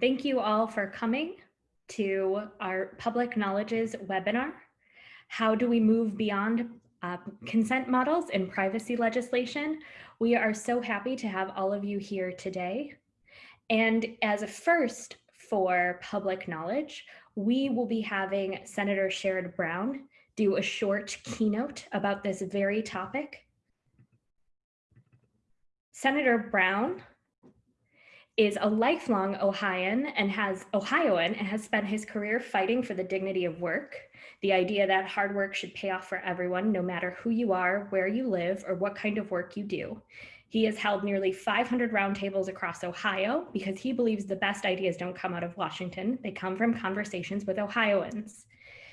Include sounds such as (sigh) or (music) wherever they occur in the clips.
Thank you all for coming to our Public Knowledge's webinar. How do we move beyond uh, consent models and privacy legislation? We are so happy to have all of you here today. And as a first for public knowledge, we will be having Senator Sherrod Brown do a short keynote about this very topic. Senator Brown is a lifelong Ohioan and has Ohioan and has spent his career fighting for the dignity of work, the idea that hard work should pay off for everyone, no matter who you are, where you live, or what kind of work you do. He has held nearly 500 roundtables across Ohio because he believes the best ideas don't come out of Washington. They come from conversations with Ohioans.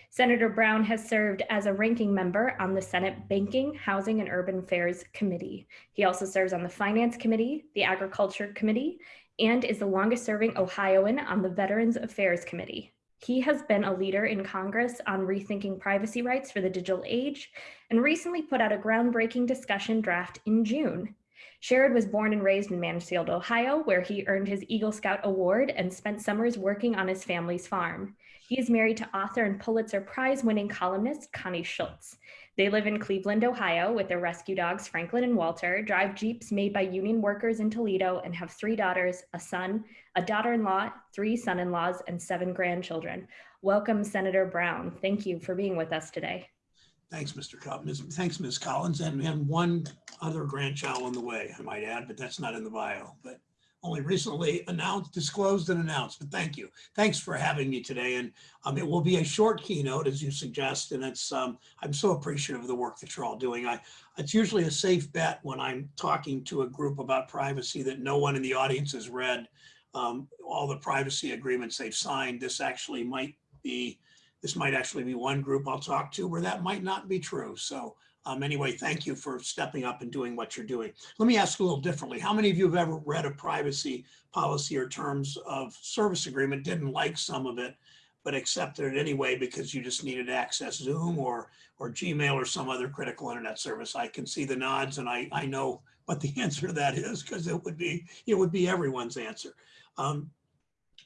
Senator Brown has served as a ranking member on the Senate Banking, Housing, and Urban Affairs Committee. He also serves on the Finance Committee, the Agriculture Committee, and is the longest serving Ohioan on the Veterans Affairs Committee. He has been a leader in Congress on rethinking privacy rights for the digital age and recently put out a groundbreaking discussion draft in June. Sherrod was born and raised in Mansfield, Ohio, where he earned his Eagle Scout Award and spent summers working on his family's farm. He is married to author and Pulitzer Prize winning columnist Connie Schultz. They live in Cleveland, Ohio with their rescue dogs, Franklin and Walter, drive Jeeps made by union workers in Toledo, and have three daughters, a son, a daughter-in-law, three son-in-laws, and seven grandchildren. Welcome, Senator Brown. Thank you for being with us today. Thanks, Mr. Collins. Thanks, Ms. Collins, and, and one other grandchild on the way, I might add, but that's not in the bio. But only recently announced, disclosed and announced, but thank you. Thanks for having me today. And um, it will be a short keynote as you suggest. And it's, um, I'm so appreciative of the work that you're all doing. I, it's usually a safe bet when I'm talking to a group about privacy that no one in the audience has read um, all the privacy agreements they've signed. This actually might be, this might actually be one group I'll talk to where that might not be true. So um, anyway, thank you for stepping up and doing what you're doing. Let me ask a little differently. How many of you have ever read a privacy policy or terms of service agreement, didn't like some of it, but accepted it anyway because you just needed to access Zoom or, or Gmail or some other critical internet service? I can see the nods and I, I know what the (laughs) answer to that is because it would be, it would be everyone's answer. Um,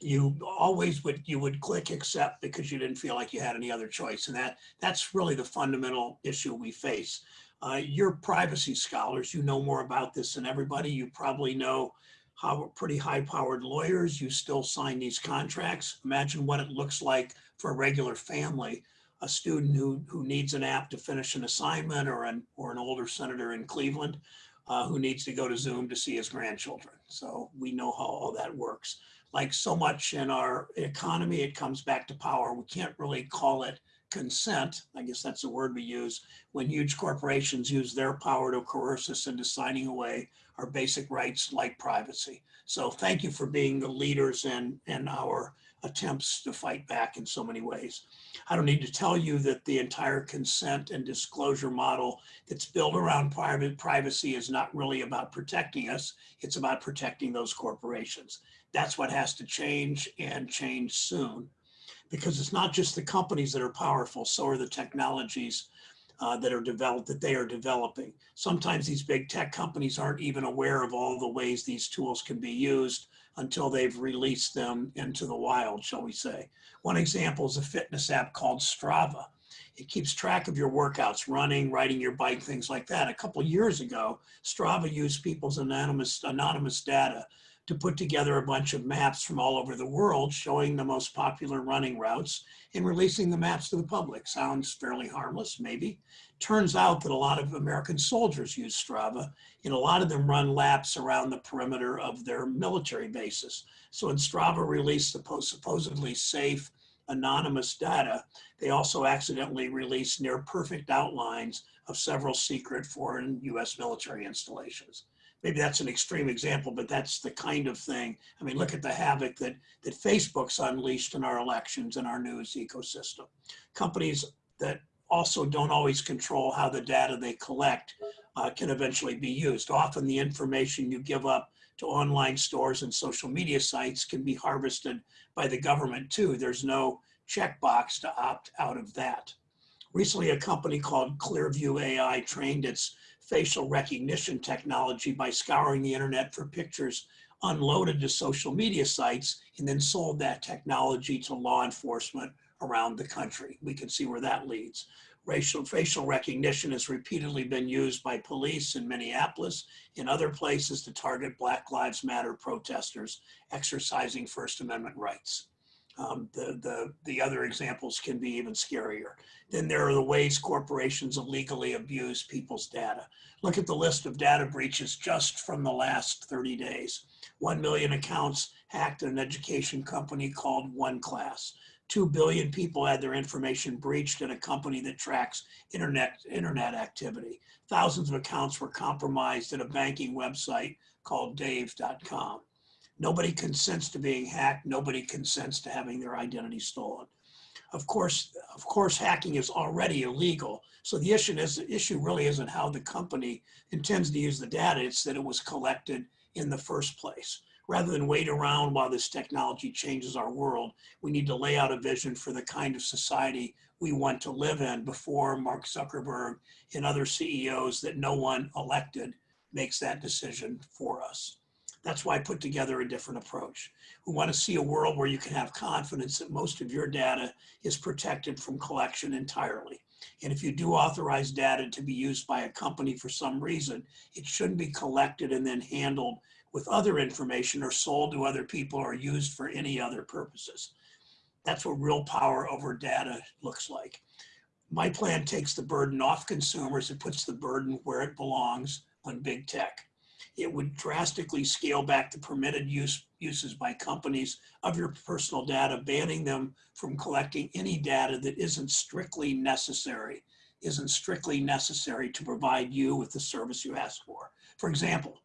you always would you would click accept because you didn't feel like you had any other choice and that that's really the fundamental issue we face. Uh, you're privacy scholars you know more about this than everybody you probably know how pretty high powered lawyers you still sign these contracts. Imagine what it looks like for a regular family a student who who needs an app to finish an assignment or an or an older senator in cleveland uh, who needs to go to zoom to see his grandchildren. So we know how all that works like so much in our economy, it comes back to power. We can't really call it consent. I guess that's the word we use when huge corporations use their power to coerce us into signing away our basic rights like privacy. So thank you for being the leaders in, in our attempts to fight back in so many ways. I don't need to tell you that the entire consent and disclosure model that's built around private privacy is not really about protecting us. It's about protecting those corporations. That's what has to change and change soon because it's not just the companies that are powerful, so are the technologies uh, that are developed, that they are developing. Sometimes these big tech companies aren't even aware of all the ways these tools can be used until they've released them into the wild, shall we say. One example is a fitness app called Strava. It keeps track of your workouts, running, riding your bike, things like that. A couple years ago, Strava used people's anonymous, anonymous data to put together a bunch of maps from all over the world showing the most popular running routes and releasing the maps to the public. Sounds fairly harmless, maybe. Turns out that a lot of American soldiers use Strava and a lot of them run laps around the perimeter of their military bases. So when Strava released the supposedly safe anonymous data, they also accidentally released near perfect outlines of several secret foreign US military installations maybe that's an extreme example, but that's the kind of thing. I mean, look at the havoc that, that Facebook's unleashed in our elections and our news ecosystem. Companies that also don't always control how the data they collect uh, can eventually be used. Often the information you give up to online stores and social media sites can be harvested by the government too. There's no checkbox to opt out of that. Recently, a company called Clearview AI trained its facial recognition technology by scouring the internet for pictures unloaded to social media sites, and then sold that technology to law enforcement around the country. We can see where that leads. Racial facial recognition has repeatedly been used by police in Minneapolis and other places to target Black Lives Matter protesters exercising First Amendment rights. Um, the, the, the other examples can be even scarier. Then there are the ways corporations illegally abuse people's data. Look at the list of data breaches just from the last 30 days. 1 million accounts hacked an education company called OneClass. 2 billion people had their information breached in a company that tracks internet, internet activity. Thousands of accounts were compromised at a banking website called dave.com. Nobody consents to being hacked. Nobody consents to having their identity stolen. Of course, of course, hacking is already illegal. So the issue is the issue really isn't how the company intends to use the data. It's that it was collected in the first place. Rather than wait around while this technology changes our world, we need to lay out a vision for the kind of society we want to live in before Mark Zuckerberg and other CEOs that no one elected makes that decision for us. That's why I put together a different approach. We want to see a world where you can have confidence that most of your data is protected from collection entirely. And if you do authorize data to be used by a company for some reason, it shouldn't be collected and then handled with other information or sold to other people or used for any other purposes. That's what real power over data looks like. My plan takes the burden off consumers. It puts the burden where it belongs on big tech. It would drastically scale back the permitted use uses by companies of your personal data, banning them from collecting any data that isn't strictly necessary, isn't strictly necessary to provide you with the service you ask for. For example,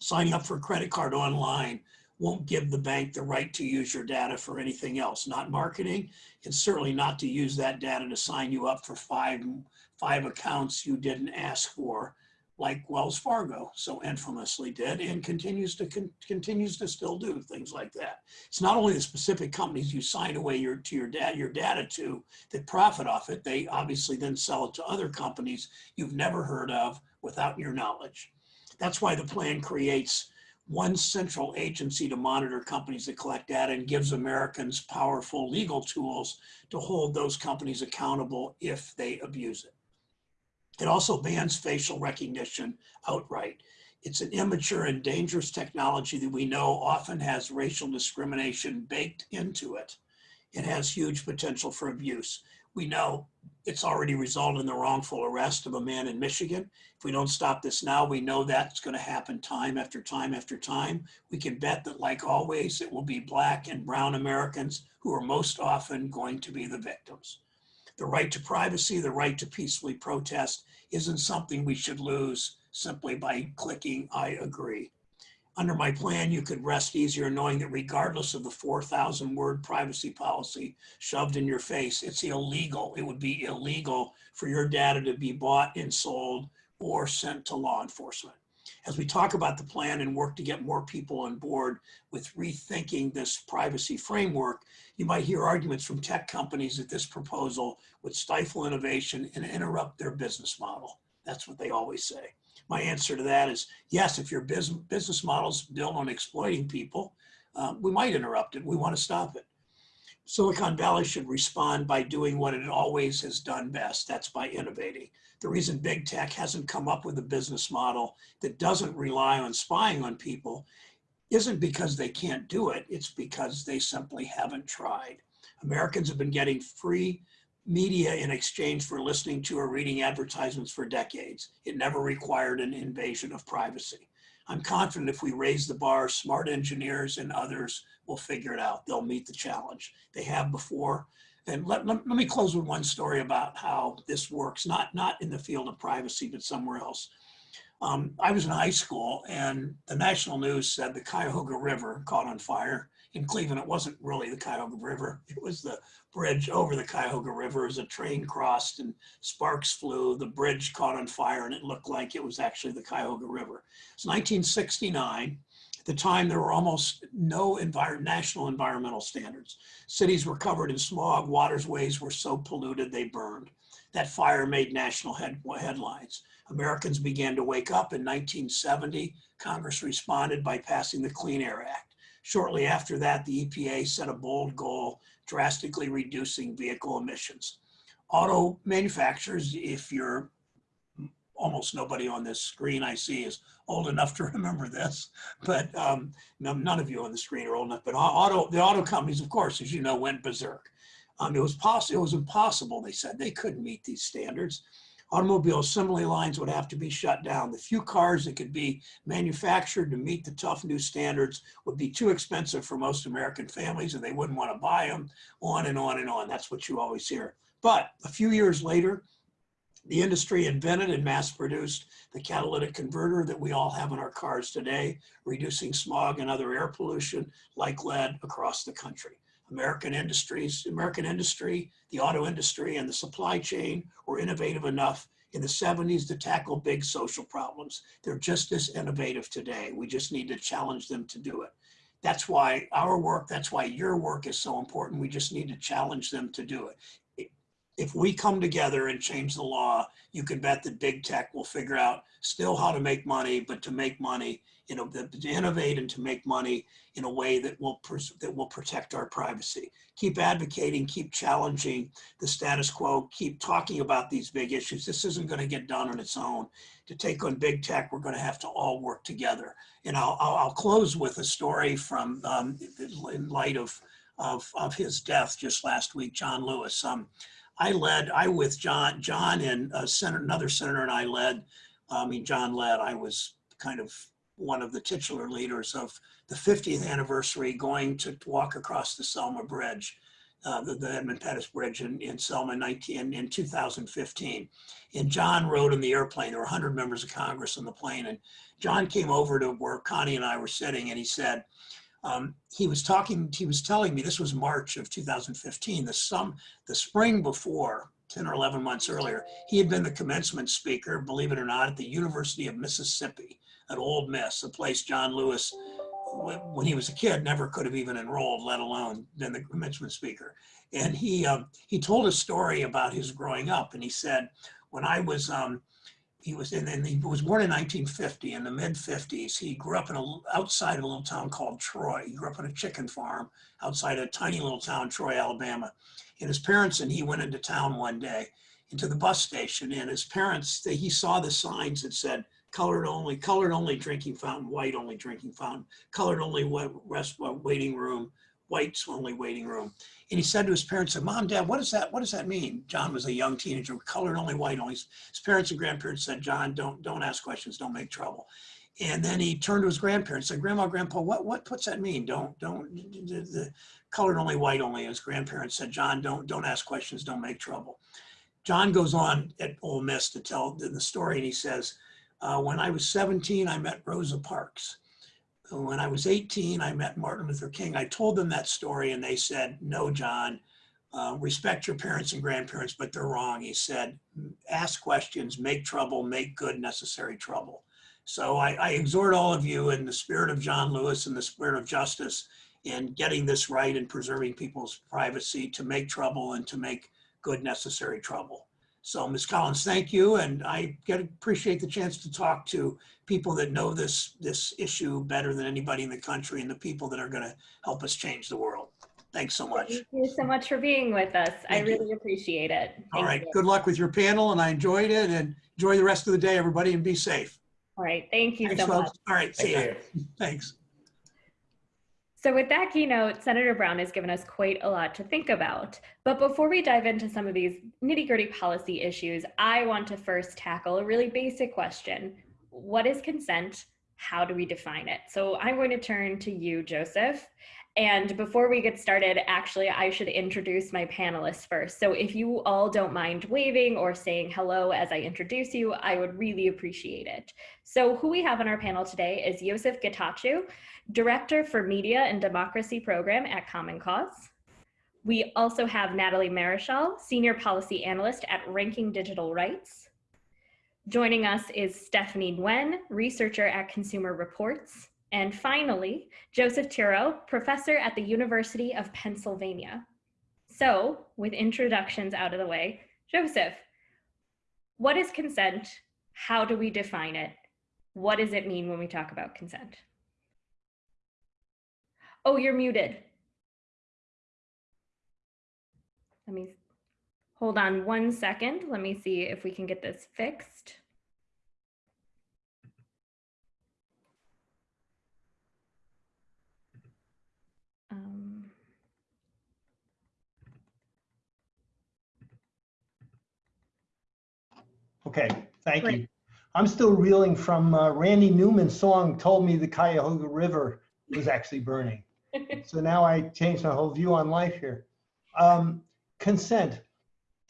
signing up for a credit card online won't give the bank the right to use your data for anything else, not marketing, and certainly not to use that data to sign you up for five, five accounts you didn't ask for like Wells Fargo so infamously did and continues to con continues to still do things like that. It's not only the specific companies you sign away your to your data your data to that profit off it. They obviously then sell it to other companies you've never heard of without your knowledge. That's why the plan creates one central agency to monitor companies that collect data and gives Americans powerful legal tools to hold those companies accountable if they abuse it. It also bans facial recognition outright. It's an immature and dangerous technology that we know often has racial discrimination baked into it. It has huge potential for abuse. We know it's already resulted in the wrongful arrest of a man in Michigan. If we don't stop this now, we know that's going to happen time after time after time. We can bet that, like always, it will be Black and Brown Americans who are most often going to be the victims. The right to privacy, the right to peacefully protest isn't something we should lose simply by clicking I agree. Under my plan, you could rest easier knowing that regardless of the 4,000 word privacy policy shoved in your face, it's illegal. It would be illegal for your data to be bought and sold or sent to law enforcement as we talk about the plan and work to get more people on board with rethinking this privacy framework, you might hear arguments from tech companies that this proposal would stifle innovation and interrupt their business model. That's what they always say. My answer to that is yes, if your business, business model is built on exploiting people, uh, we might interrupt it. We want to stop it. Silicon Valley should respond by doing what it always has done best. That's by innovating. The reason big tech hasn't come up with a business model that doesn't rely on spying on people isn't because they can't do it. It's because they simply haven't tried. Americans have been getting free media in exchange for listening to or reading advertisements for decades. It never required an invasion of privacy. I'm confident if we raise the bar, smart engineers and others will figure it out. They'll meet the challenge. They have before. And let, let, let, me close with one story about how this works, not, not in the field of privacy, but somewhere else. Um, I was in high school and the national news said the Cuyahoga River caught on fire. In Cleveland, it wasn't really the Cuyahoga River. It was the bridge over the Cuyahoga River as a train crossed and sparks flew. The bridge caught on fire and it looked like it was actually the Cuyahoga River. It's 1969 At the time, there were almost no envir- national environmental standards. Cities were covered in smog, waterways were so polluted they burned. That fire made national head- headlines. Americans began to wake up in 1970. Congress responded by passing the Clean Air Act. Shortly after that, the EPA set a bold goal, drastically reducing vehicle emissions. Auto manufacturers, if you're almost nobody on this screen I see is old enough to (laughs) remember this, but um, none of you on the screen are old enough. But auto, the auto companies, of course, as you know, went berserk. Um, it was possible. It was impossible. They said they couldn't meet these standards. Automobile assembly lines would have to be shut down. The few cars that could be manufactured to meet the tough new standards would be too expensive for most American families, and they wouldn't want to buy them. On and on and on. That's what you always hear. But a few years later, the industry invented and mass produced the catalytic converter that we all have in our cars today, reducing smog and other air pollution like lead across the country. American industries, American industry, the auto industry and the supply chain were innovative enough in the 70s to tackle big social problems. They're just as innovative today. We just need to challenge them to do it. That's why our work, that's why your work is so important. We just need to challenge them to do it if we come together and change the law, you can bet that big tech will figure out still how to make money, but to make money, you know, to innovate and to make money in a way that will that will protect our privacy. Keep advocating, keep challenging the status quo, keep talking about these big issues. This isn't going to get done on its own. To take on big tech, we're going to have to all work together. And I'll I'll, I'll close with a story from um, in light of of of his death just last week, John Lewis. Um, I led, I with John, John and a senator, another senator and I led, I mean, John led, I was kind of one of the titular leaders of the 50th anniversary going to walk across the Selma Bridge, uh, the, the Edmund Pettus Bridge in, in Selma 19, in 2015. And John rode in the airplane. There were 100 members of Congress on the plane. And John came over to where Connie and I were sitting and he said, um, he was talking, he was telling me, this was March of 2015, the some, the spring before, 10 or 11 months earlier, he had been the commencement speaker, believe it or not, at the University of Mississippi at Ole Miss, a place John Lewis, when he was a kid, never could have even enrolled, let alone been the commencement speaker. And he, um, he told a story about his growing up and he said, when I was, um, he was in, and he was born in 1950 in the mid 50s. He grew up in a outside a little town called Troy. He grew up on a chicken farm outside a tiny little town, Troy, Alabama. And his parents and he went into town one day into the bus station. And his parents, they, he saw the signs that said colored only, colored only drinking fountain, white only drinking fountain, colored only wa- rest waiting room, whites only waiting room. And he said to his parents, Mom, Dad, what does that, what does that mean? John was a young teenager, colored only, white only. His parents and grandparents said, John, don't, don't ask questions, don't make trouble. And then he turned to his grandparents, said, Grandma, Grandpa, what, what, what's that mean? Don't, don't, the, the colored only, white only. His grandparents said, John, don't, don't ask questions, don't make trouble. John goes on at Ole Miss to tell the, the story, and he says, uh, when I was 17, I met Rosa Parks. When I was 18, I met Martin Luther King. I told them that story, and they said, No, John, uh, respect your parents and grandparents, but they're wrong. He said, Ask questions, make trouble, make good necessary trouble. So I, I exhort all of you in the spirit of John Lewis and the spirit of justice in getting this right and preserving people's privacy to make trouble and to make good necessary trouble. So Ms. Collins, thank you. And I get appreciate the chance to talk to people that know this, this issue better than anybody in the country and the people that are going to help us change the world. Thanks so much. Thank you so much for being with us. I Thank you. really appreciate it. All Thank right. you. Good luck with your panel and I enjoyed it and enjoy the rest of the day, everybody, and be safe. All right. Thank you Thanks, so much. All right. See Thank ya. you. Thanks. So with that keynote, Senator Brown has given us quite a lot to think about. But before we dive into some of these nitty gritty policy issues, I want to first tackle a really basic question. What is consent? How do we define it? So I'm going to turn to you, Joseph. And before we get started, actually, I should introduce my panelists first. So if you all don't mind waving or saying hello as I introduce you, I would really appreciate it. So who we have on our panel today is Yosef Getachew, Director for Media and Democracy Program at Common Cause. We also have Natalie Maréchal, Senior Policy Analyst at Ranking Digital Rights. Joining us is Stephanie Nguyen, researcher at Consumer Reports, And finally, Joseph Turow, professor at the University of Pennsylvania. So with introductions out of the way, Joseph, what is consent? How do we define it? What does it mean when we talk about consent? Oh, you're muted. Let me hold on one second. Let me see if we can get this fixed. Um, Okay, thank Great. you. I'm still reeling from uh, Randy Newman's song told me the Cuyahoga River was actually burning. (laughs) So now I changed my whole view on life here. Um, consent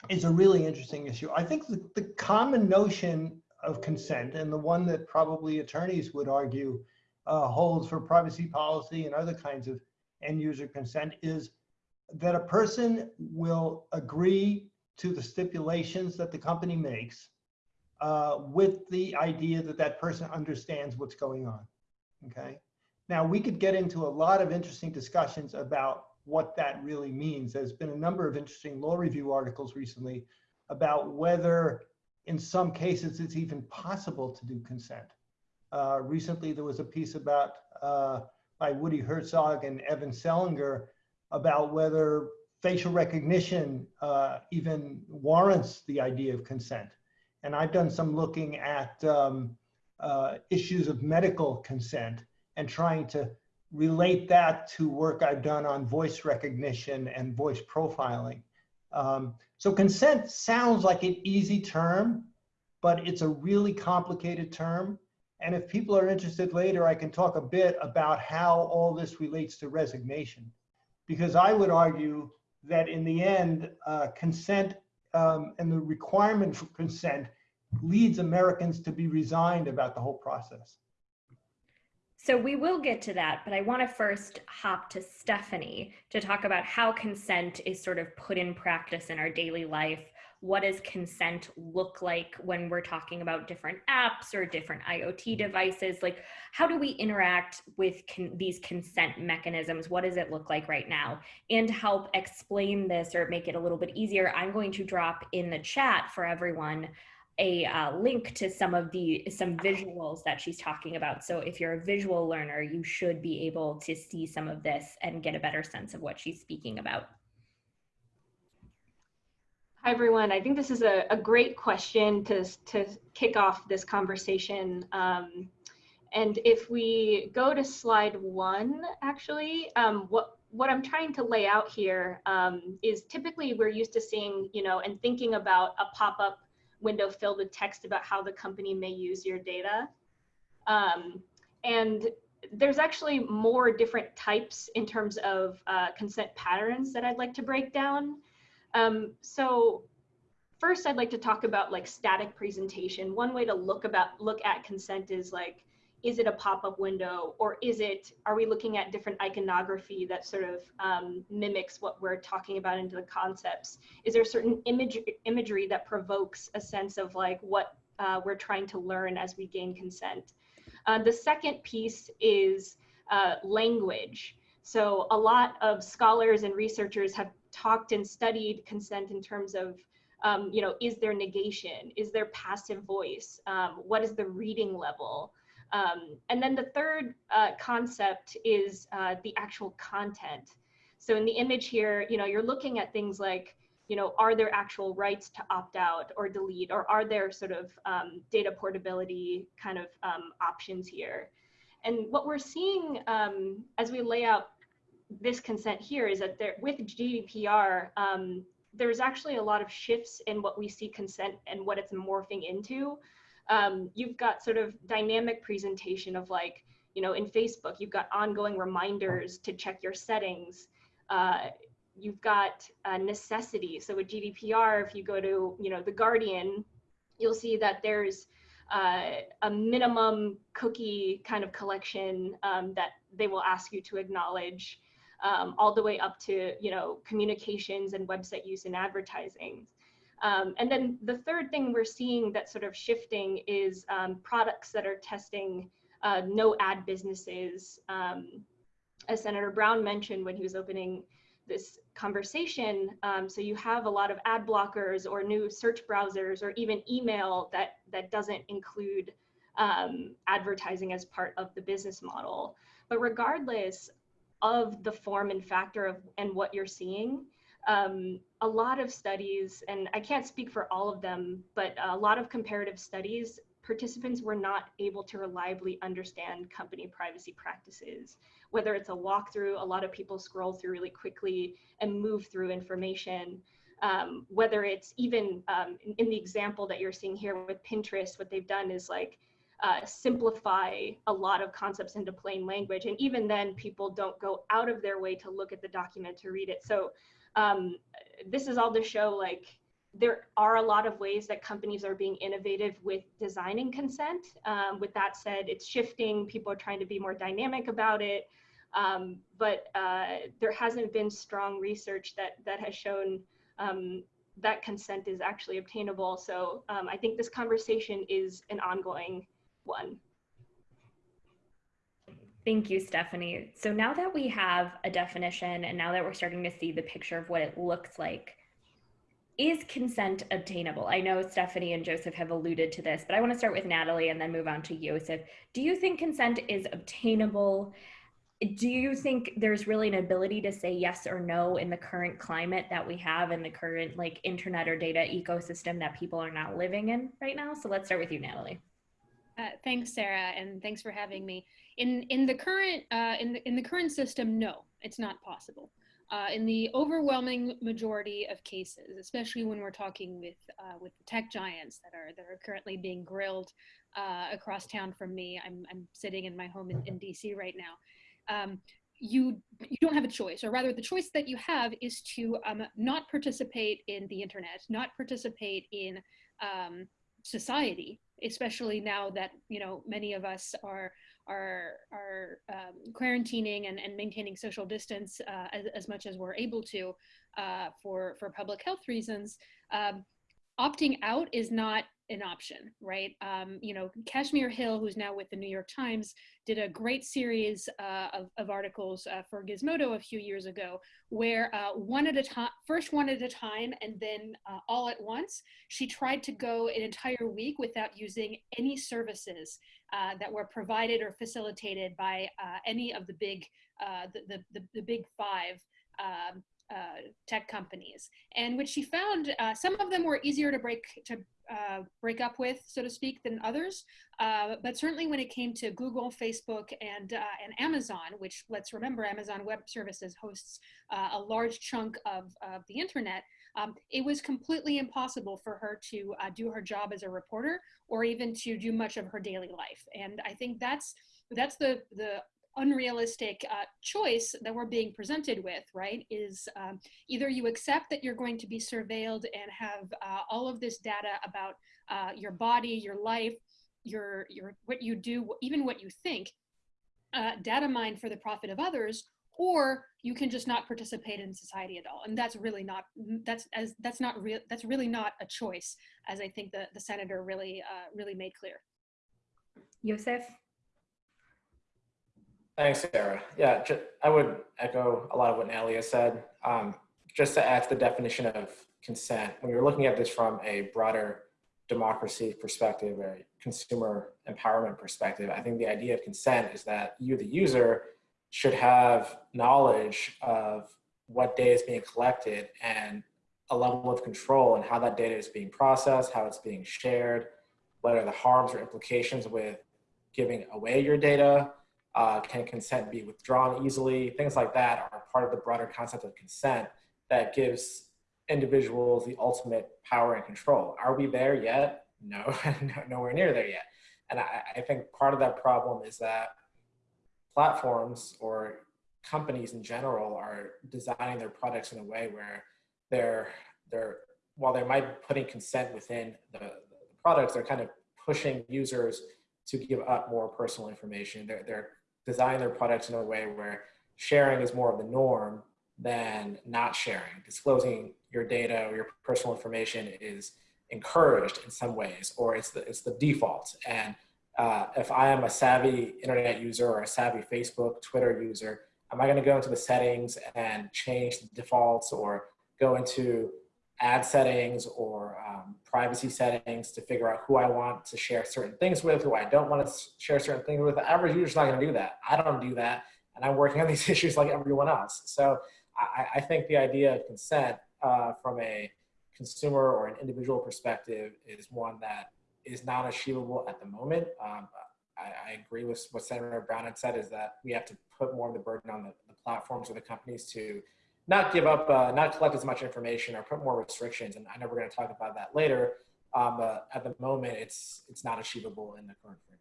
is a really interesting issue. I think the, the common notion of consent and the one that probably attorneys would argue uh, holds for privacy policy and other kinds of end user consent is that a person will agree to the stipulations that the company makes uh, with the idea that that person understands what's going on. Okay. Now we could get into a lot of interesting discussions about what that really means. There's been a number of interesting law review articles recently about whether in some cases it's even possible to do consent. Uh, recently there was a piece about uh, by Woody Hartzog and Evan Selinger about whether facial recognition uh, even warrants the idea of consent. And I've done some looking at um, uh, issues of medical consent and trying to relate that to work I've done on voice recognition and voice profiling. Um, so consent sounds like an easy term, but it's a really complicated term. And if people are interested later, I can talk a bit about how all this relates to resignation. Because I would argue that in the end, uh, consent um, and the requirement for consent leads Americans to be resigned about the whole process. So we will get to that, but I want to first hop to Stephanie to talk about how consent is sort of put in practice in our daily life. What does consent look like when we're talking about different apps or different IoT mm-hmm. devices? Like, how do we interact with con these consent mechanisms? What does it look like right now? And to help explain this or make it a little bit easier, I'm going to drop in the chat for everyone a uh, link to some of the some visuals that she's talking about. So if you're a visual learner, you should be able to see some of this and get a better sense of what she's speaking about. Hi, everyone. I think this is a, a great question to, to kick off this conversation. Um, and if we go to slide one, actually, um, what, what I'm trying to lay out here um, is typically we're used to seeing, you know, and thinking about a pop-up window filled with text about how the company may use your data. Um, and there's actually more different types in terms of uh, consent patterns that I'd like to break down. Um, so first I'd like to talk about like static presentation. One way to look about look at consent is like, is it a pop-up window or is it, are we looking at different iconography that sort of um, mimics what we're talking about into the concepts? Is there a certain image, imagery that provokes a sense of like what uh, we're trying to learn as we gain consent? Uh, the second piece is uh, language. So a lot of scholars and researchers have talked and studied consent in terms of, um, you know, is there negation? Is there passive voice? Um, what is the reading level? Um, and then the third uh, concept is uh, the actual content. So in the image here, you know, you're looking at things like, you know, are there actual rights to opt out or delete, or are there sort of um, data portability kind of um, options here? And what we're seeing um, as we lay out this consent here is that there, with GDPR, um, there's actually a lot of shifts in what we see consent and what it's morphing into. Um, you've got sort of dynamic presentation of like, you know, in Facebook, you've got ongoing reminders to check your settings. Uh, you've got a necessity. So with GDPR, if you go to, you know, the Guardian, you'll see that there's uh, a minimum cookie kind of collection um, that they will ask you to acknowledge um, all the way up to you know communications and website use and advertising. Um, and then the third thing we're seeing that's sort of shifting is um, products that are testing uh, no ad businesses. Um, as Senator Brown mentioned when he was opening this conversation, um, so you have a lot of ad blockers or new search browsers or even email that, that doesn't include um, advertising as part of the business model. But regardless of the form and factor of and what you're seeing, um, a lot of studies, and I can't speak for all of them, but a lot of comparative studies, participants were not able to reliably understand company privacy practices. Whether it's a walkthrough, a lot of people scroll through really quickly and move through information. Um, whether it's even um, in, in the example that you're seeing here with Pinterest, what they've done is like uh, simplify a lot of concepts into plain language. And even then, people don't go out of their way to look at the document to read it. So um, this is all to show like there are a lot of ways that companies are being innovative with designing consent. Um, with that said, it's shifting. People are trying to be more dynamic about it. Um, but uh, there hasn't been strong research that that has shown um, that consent is actually obtainable. So um, I think this conversation is an ongoing one. Thank you, Stephanie. So now that we have a definition and now that we're starting to see the picture of what it looks like, is consent obtainable? I know Stephanie and Joseph have alluded to this, but I want to start with Natalie and then move on to Joseph. Do you think consent is obtainable? Do you think there's really an ability to say yes or no in the current climate that we have in the current like internet or data ecosystem that people are not living in right now? So let's start with you, Natalie. Uh, thanks, Sarah, and thanks for having me. In in the current uh, in the in the current system, no, it's not possible. Uh, in the overwhelming majority of cases, especially when we're talking with uh, with the tech giants that are that are currently being grilled uh, across town from me, I'm I'm sitting in my home in, in DC right now. Um, you you don't have a choice, or rather, the choice that you have is to um, not participate in the internet, not participate in um, society, especially now that you know many of us are are are um, quarantining and, and maintaining social distance uh, as, as much as we're able to uh, for for public health reasons. Um, opting out is not an option, right? Um, you know, Kashmir Hill, who's now with the New York Times, did a great series uh, of, of, articles uh, for Gizmodo a few years ago, where uh, one at a time, first one at a time, and then uh, all at once, she tried to go an entire week without using any services uh, that were provided or facilitated by uh, any of the big, the, the, the, the, big five um, uh, tech companies, and which she found uh, some of them were easier to break to uh, break up with, so to speak, than others. Uh, but certainly when it came to Google, Facebook, and uh, and Amazon, which let's remember, Amazon Web Services hosts uh, a large chunk of of the internet. Um, it was completely impossible for her to do her job as a reporter, or even to do much of her daily life. And I think that's that's the the unrealistic uh, choice that we're being presented with, right, is um, either you accept that you're going to be surveilled and have uh, all of this data about uh, your body, your life, your, your, what you do, even what you think, uh, data mined for the profit of others, or you can just not participate in society at all. And that's really not, that's, as, that's not real, that's really not a choice, as I think the, the senator really, uh, really made clear. Yosef? Thanks, Sarah. Yeah, I would echo a lot of what Natalia said. Um, just to add to the definition of consent, when you're looking at this from a broader democracy perspective, a consumer empowerment perspective, I think the idea of consent is that you, the user, should have knowledge of what data is being collected and a level of control and how that data is being processed, how it's being shared, what are the harms or implications with giving away your data, uh, can consent be withdrawn easily? Things like that are part of the broader concept of consent that gives individuals the ultimate power and control. Are we there yet? (laughs) No, nowhere near there yet. And I, I think part of that problem is that platforms or companies in general are designing their products in a way where they're they're while they might be putting consent within the, the products, they're kind of pushing users to give up more personal information. They're, they're design their products in a way where sharing is more of the norm than not sharing. Disclosing your data or your personal information is encouraged in some ways, or it's the, it's the default. And Uh, if I am a savvy internet user or a savvy Facebook, Twitter user, am I going to go into the settings and change the defaults or go into ad settings or um, privacy settings to figure out who I want to share certain things with, who I don't want to share certain things with. The average user's not going to do that. I don't do that. And I'm working on (laughs) these issues like everyone else. So I, I think the idea of consent uh, from a consumer or an individual perspective is one that is not achievable at the moment. Um, I, I, agree with what Senator Brown had said is that we have to put more of the burden on the, the platforms or the companies to not give up, uh, not collect as much information or put more restrictions. And I know we're going to talk about that later. Um, but at the moment, it's it's not achievable in the current framework.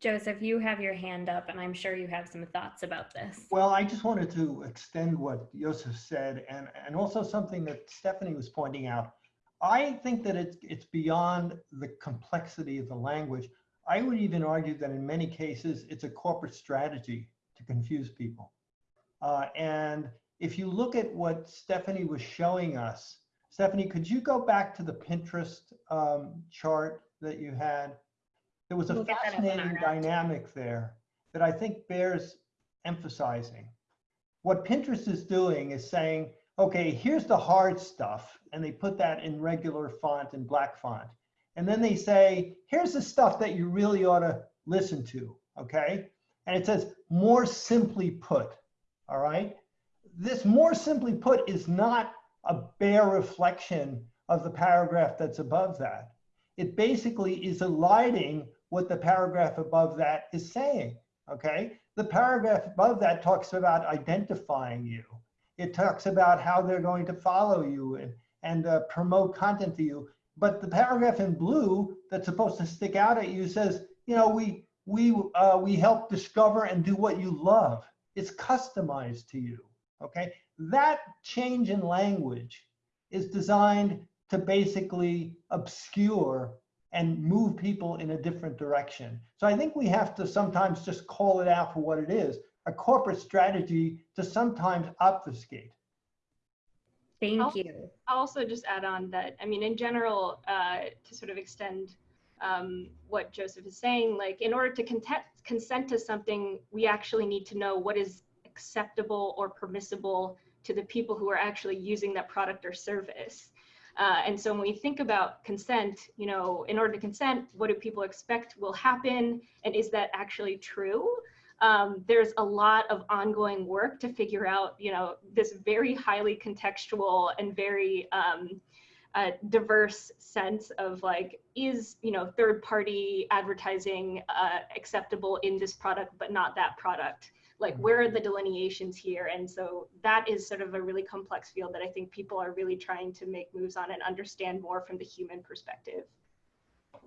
Joseph, you have your hand up, and I'm sure you have some thoughts about this. Well, I just wanted to extend what Joseph said, and and also something that Stephanie was pointing out. I think that it's it's beyond the complexity of the language. I would even argue that in many cases, it's a corporate strategy to confuse people. Uh, and if you look at what Stephanie was showing us, Stephanie, could you go back to the Pinterest um, chart that you had? There was a We'll get that up on fascinating dynamic there that I think bears emphasizing. What Pinterest is doing is saying, okay, here's the hard stuff, and they put that in regular font and black font. And then they say, here's the stuff that you really ought to listen to, okay? And it says, more simply put, all right? This more simply put is not a bare reflection of the paragraph that's above that. It basically is eliding what the paragraph above that is saying, okay? The paragraph above that talks about identifying you. It talks about how they're going to follow you and, and uh, promote content to you. But the paragraph in blue that's supposed to stick out at you says, you know, we we uh, we help discover and do what you love. It's customized to you. Okay, that change in language is designed to basically obscure and move people in a different direction. So I think we have to sometimes just call it out for what it is, a corporate strategy to sometimes obfuscate. Thank I'll- you. I'll also just add on that, I mean, in general, uh, to sort of extend um, what Joseph is saying, like in order to content, consent to something, we actually need to know what is acceptable or permissible to the people who are actually using that product or service. Uh, and so when we think about consent, you know, in order to consent, what do people expect will happen? And is that actually true? um, there's a lot of ongoing work to figure out, you know, this very highly contextual and very um, uh, diverse sense of like, is, you know, third party advertising uh, acceptable in this product, but not that product? Like, where are the delineations here? And so that is sort of a really complex field that I think people are really trying to make moves on and understand more from the human perspective.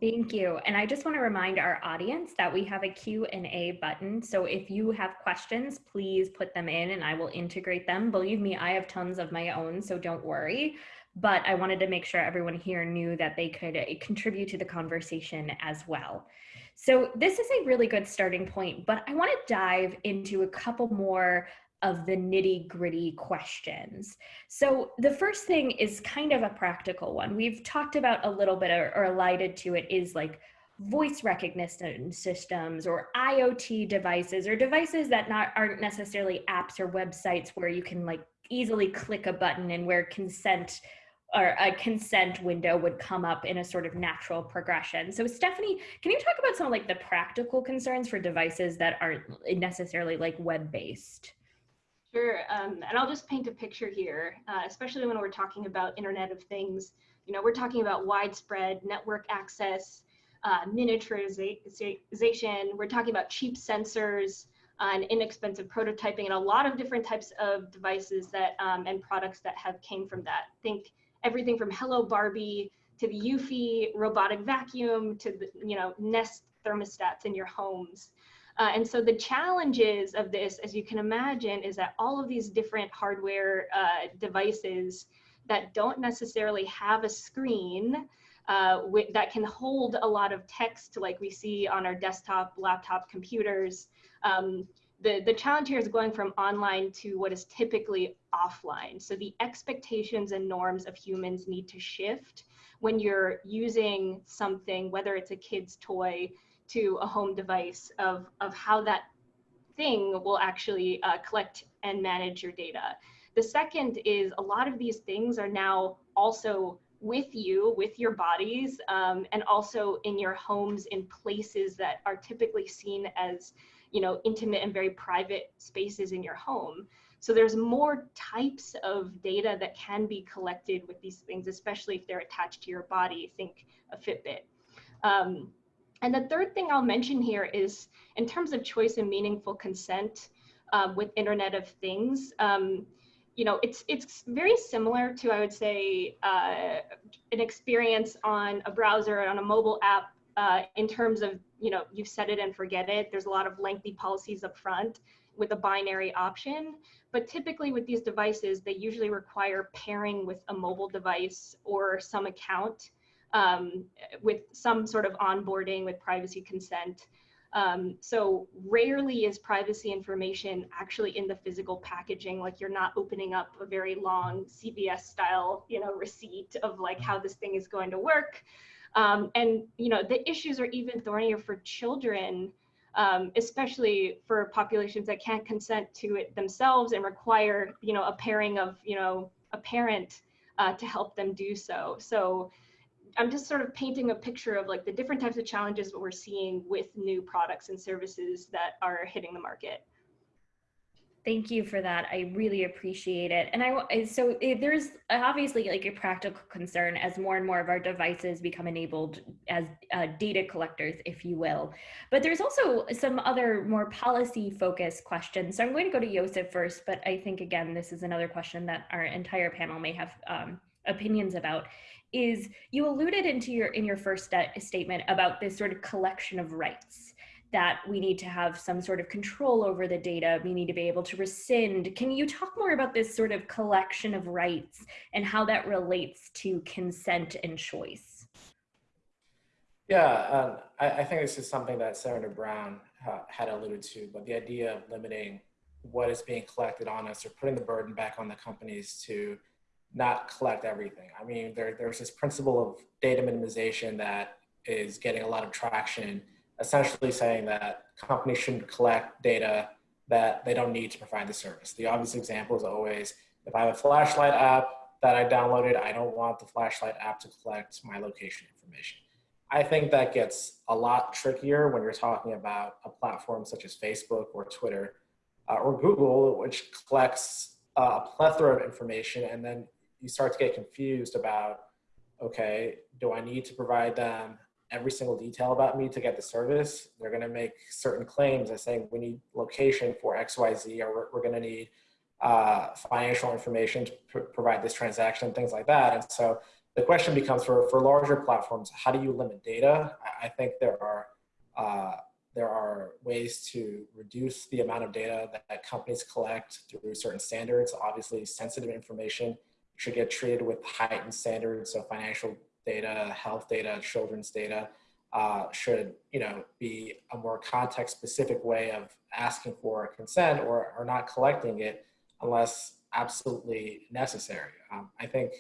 Thank you. And I just want to remind our audience that we have a Q&A button. So if you have questions, please put them in and I will integrate them. Believe me, I have tons of my own, so don't worry. But I wanted to make sure everyone here knew that they could uh, contribute to the conversation as well. So this is a really good starting point, but I want to dive into a couple more of the nitty gritty questions. So the first thing is kind of a practical one. We've talked about a little bit or, or alluded to it is like voice recognition systems or IoT devices or devices that not aren't necessarily apps or websites where you can like easily click a button and where consent or a consent window would come up in a sort of natural progression. So Stephanie, can you talk about some of like the practical concerns for devices that aren't necessarily like web-based? Sure, um, and I'll just paint a picture here, uh, especially when we're talking about Internet of Things. You know, we're talking about widespread network access, uh, miniaturization. We're talking about cheap sensors uh, and inexpensive prototyping, and a lot of different types of devices that um, and products that have came from that. Think everything from Hello Barbie to the Eufy robotic vacuum to the you know Nest thermostats in your homes. Uh, and so the challenges of this, as you can imagine, is that all of these different hardware uh, devices that don't necessarily have a screen uh, that can hold a lot of text like we see on our desktop, laptop computers. Um, the, the challenge here is going from online to what is typically offline. So the expectations and norms of humans need to shift when you're using something, whether it's a kid's toy, to a home device of, of how that thing will actually uh, collect and manage your data. The second is a lot of these things are now also with you, with your bodies, um, and also in your homes in places that are typically seen as, you know, intimate and very private spaces in your home. So there's more types of data that can be collected with these things, especially if they're attached to your body. Think a Fitbit. Um, and the third thing I'll mention here is in terms of choice and meaningful consent uh, with Internet of Things, um, you know, it's it's very similar to I would say uh, an experience on a browser on a mobile app uh, in terms of you know you set it and forget it. There's a lot of lengthy policies up front with a binary option, but typically with these devices, they usually require pairing with a mobile device or some account um, with some sort of onboarding with privacy consent. Um, so rarely is privacy information actually in the physical packaging, like you're not opening up a very long CVS style, you know, receipt of like how this thing is going to work. Um, and, you know, the issues are even thornier for children, um, especially for populations that can't consent to it themselves and require, you know, a pairing of, you know, a parent uh, to help them do so. So I'm just sort of painting a picture of like the different types of challenges that we're seeing with new products and services that are hitting the market. Thank you for that. I really appreciate it. And I so there's obviously like a practical concern as more and more of our devices become enabled as uh, data collectors, if you will. But there's also some other more policy focused questions. So I'm going to go to Joseph first, but I think again, this is another question that our entire panel may have um, opinions about is you alluded into your in your first statement about this sort of collection of rights that we need to have some sort of control over the data. We need to be able to rescind. Can you talk more about this sort of collection of rights and how that relates to consent and choice? Yeah um, I, I, think this is something that senator brown uh, had alluded to but the idea of limiting what is being collected on us or putting the burden back on the companies to not collect everything. I mean, there, there's this principle of data minimization that is getting a lot of traction, essentially saying that companies shouldn't collect data that they don't need to provide the service. The obvious example is always, if I have a flashlight app that I downloaded, I don't want the flashlight app to collect my location information. I think that gets a lot trickier when you're talking about a platform such as Facebook or Twitter uh, or Google, which collects uh, a plethora of information and then you start to get confused about, okay, do I need to provide them every single detail about me to get the service? They're going to make certain claims as saying we need location for XYZ or we're, we're going to need uh, financial information to pr provide this transaction things like that. And so the question becomes for, for larger platforms, how do you limit data? I, I think there are uh, there are ways to reduce the amount of data that, that companies collect through certain standards. Obviously, sensitive information should get treated with heightened standards. So financial data, health data, children's data uh, should, you know, be a more context specific way of asking for consent or, or not collecting it unless absolutely necessary. Um, I think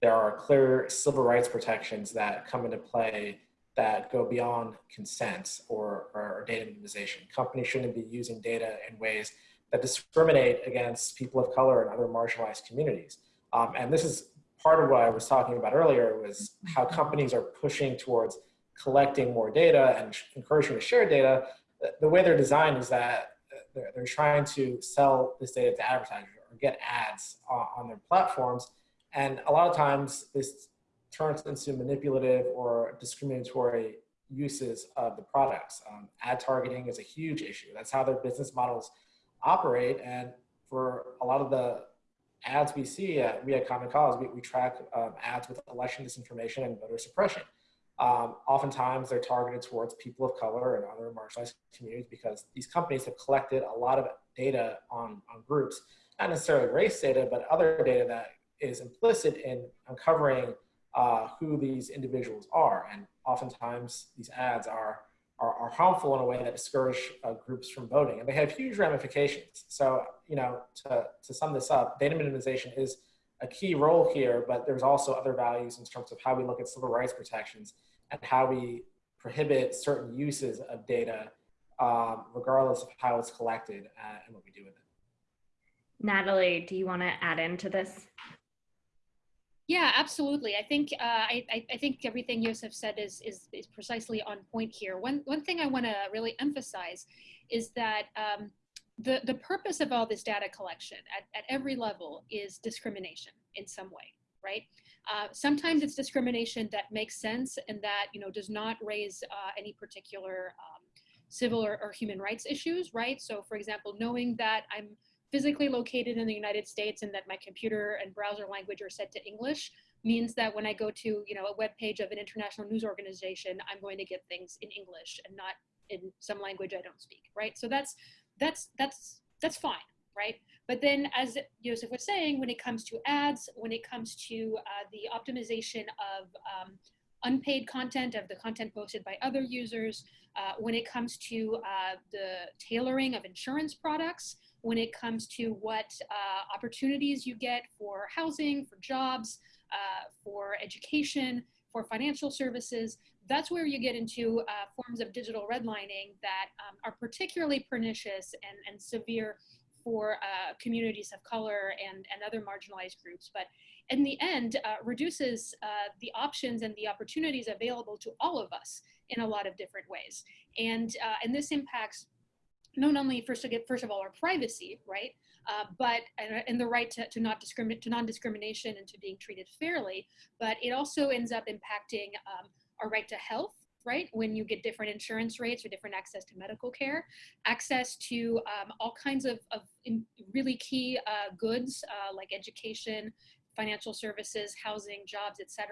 there are clear civil rights protections that come into play that go beyond consent or, or data minimization. Companies shouldn't be using data in ways that discriminate against people of color and other marginalized communities. Um, and this is part of what I was talking about earlier was how companies are pushing towards collecting more data and encouraging to share data. The way they're designed is that they're, they're trying to sell this data to advertisers or get ads on, on their platforms. And a lot of times this turns into manipulative or discriminatory uses of the products. Um, ad targeting is a huge issue. That's how their business models operate. And for a lot of the ads we see, we at Common Cause, we, we track um, ads with election disinformation and voter suppression. Um, oftentimes they're targeted towards people of color and other marginalized communities because these companies have collected a lot of data on, on groups, not necessarily race data, but other data that is implicit in uncovering uh, who these individuals are. And oftentimes these ads are are, are harmful in a way that discourage uh, groups from voting. And they have huge ramifications. So, you know, to, to sum this up, data minimization is a key role here, but there's also other values in terms of how we look at civil rights protections and how we prohibit certain uses of data, um, regardless of how it's collected uh, and what we do with it. Natalie, do you want to add into this? Yeah, absolutely. I think uh, I, I, I think everything Yosef said is, is is precisely on point here. One one thing I want to really emphasize is that um, the the purpose of all this data collection at, at every level is discrimination in some way, right? Uh, sometimes it's discrimination that makes sense and that you know does not raise uh, any particular um, civil or, or human rights issues, right? So, for example, knowing that I'm physically located in the United States and that my computer and browser language are set to English means that when I go to you know a web page of an international news organization, I'm going to get things in English and not in some language I don't speak, right? So that's that's that's that's fine, right? But then, as Joseph was saying, when it comes to ads, when it comes to uh, the optimization of um, unpaid content, of the content posted by other users, uh, when it comes to uh, the tailoring of insurance products, when it comes to what uh, opportunities you get for housing, for jobs, uh, for education, for financial services. That's where you get into uh, forms of digital redlining that um, are particularly pernicious and, and severe for uh, communities of color and, and other marginalized groups. But in the end, uh, reduces uh, the options and the opportunities available to all of us in a lot of different ways. And, and this impacts not only first to get first of all our privacy right uh, but and, and, the right to, to not discriminate to non-discrimination and to being treated fairly but it also ends up impacting um, our right to health right? When you get different insurance rates or different access to medical care access to um, all kinds of, of really key uh, goods uh, like education financial services housing jobs etc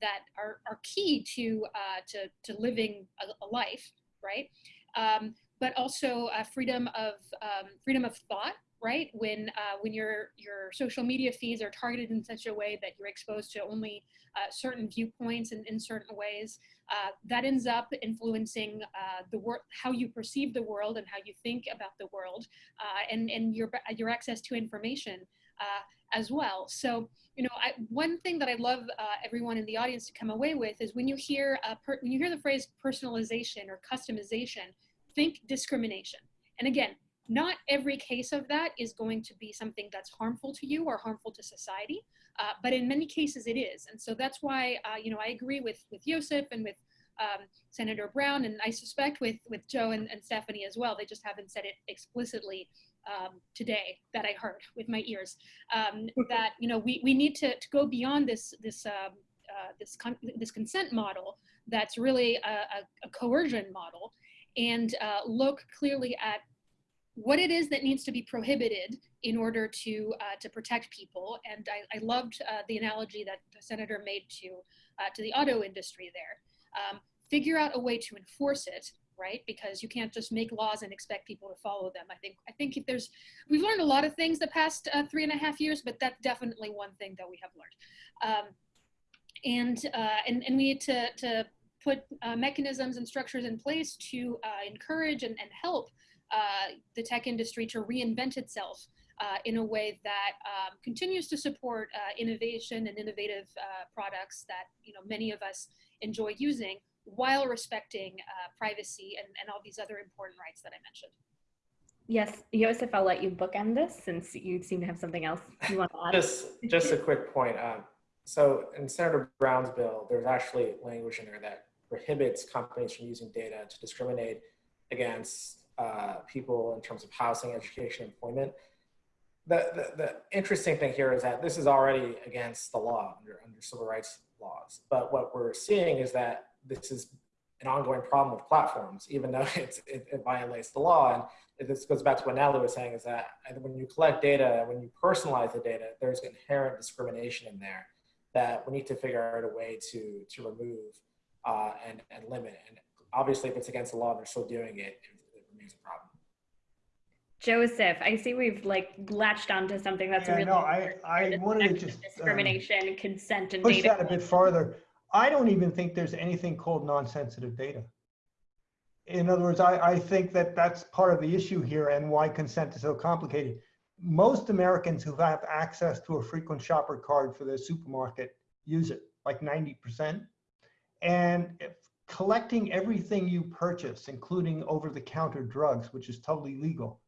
that are, are key to, uh, to, to living a, a life right? Um, but also uh, freedom of um, freedom of thought right when uh, when your your social media feeds are targeted in such a way that you're exposed to only uh, certain viewpoints in, in certain ways uh, that ends up influencing uh, the world how you perceive the world and how you think about the world uh, and and your your access to information as well so you know I, one thing that i love everyone in the audience to come away with is when you hear when you hear the phrase personalization or customization think discrimination. And again, not every case of that is going to be something that's harmful to you or harmful to society, uh, but in many cases it is. And so that's why, uh, you know, I agree with, with Yosef and with um, Senator Brown, and I suspect with, with Joe and, and Stephanie as well. They just haven't said it explicitly um, today that I heard (laughs) with my ears. Um, that, you know, we, we need to, to go beyond this, this, um, uh, this, con this consent model that's really a, a, a coercion model and uh, look clearly at what it is that needs to be prohibited in order to uh, to protect people. And I, I loved uh, the analogy that the senator made to uh, to the auto industry there. Um, figure out a way to enforce it, right? Because you can't just make laws and expect people to follow them. I think I think if there's we've learned a lot of things the past uh, three and a half years, but that's definitely one thing that we have learned. Um, and uh, and and we need to to put uh, mechanisms and structures in place to encourage and, and help uh, the tech industry to reinvent itself uh, in a way that um, continues to support uh, innovation and innovative uh, products that you know many of us enjoy using while respecting privacy and, and all these other important rights that I mentioned. Yes, Joseph, I'll let you bookend this since you seem to have something else you want to add. Just, just a quick point. Um, so in Senator Brown's bill, there's actually language in there that prohibits companies from using data to discriminate against uh, people in terms of housing, education, employment. The, the, the, interesting thing here is that this is already against the law under, under civil rights laws. But what we're seeing is that this is an ongoing problem with platforms, even though (laughs) it, it, violates the law. And this goes back to what Natalie was saying is that when you collect data, when you personalize the data, there's inherent discrimination in there that we need to figure out a way to, to remove uh, and, and limit. And obviously, if it's against the law and they're still doing it, it, a problem. Joseph, I see we've like latched onto something that's Yeah, really no, I, I wanted to just um, discrimination, consent, and push data. that a bit farther. I don't even think there's anything called non-sensitive data. In other words, I, I think that that's part of the issue here and why consent is so complicated. Most Americans who have access to a frequent shopper card for their supermarket use it, like 90%. And if collecting everything you purchase, including over-the-counter drugs, which is totally legal,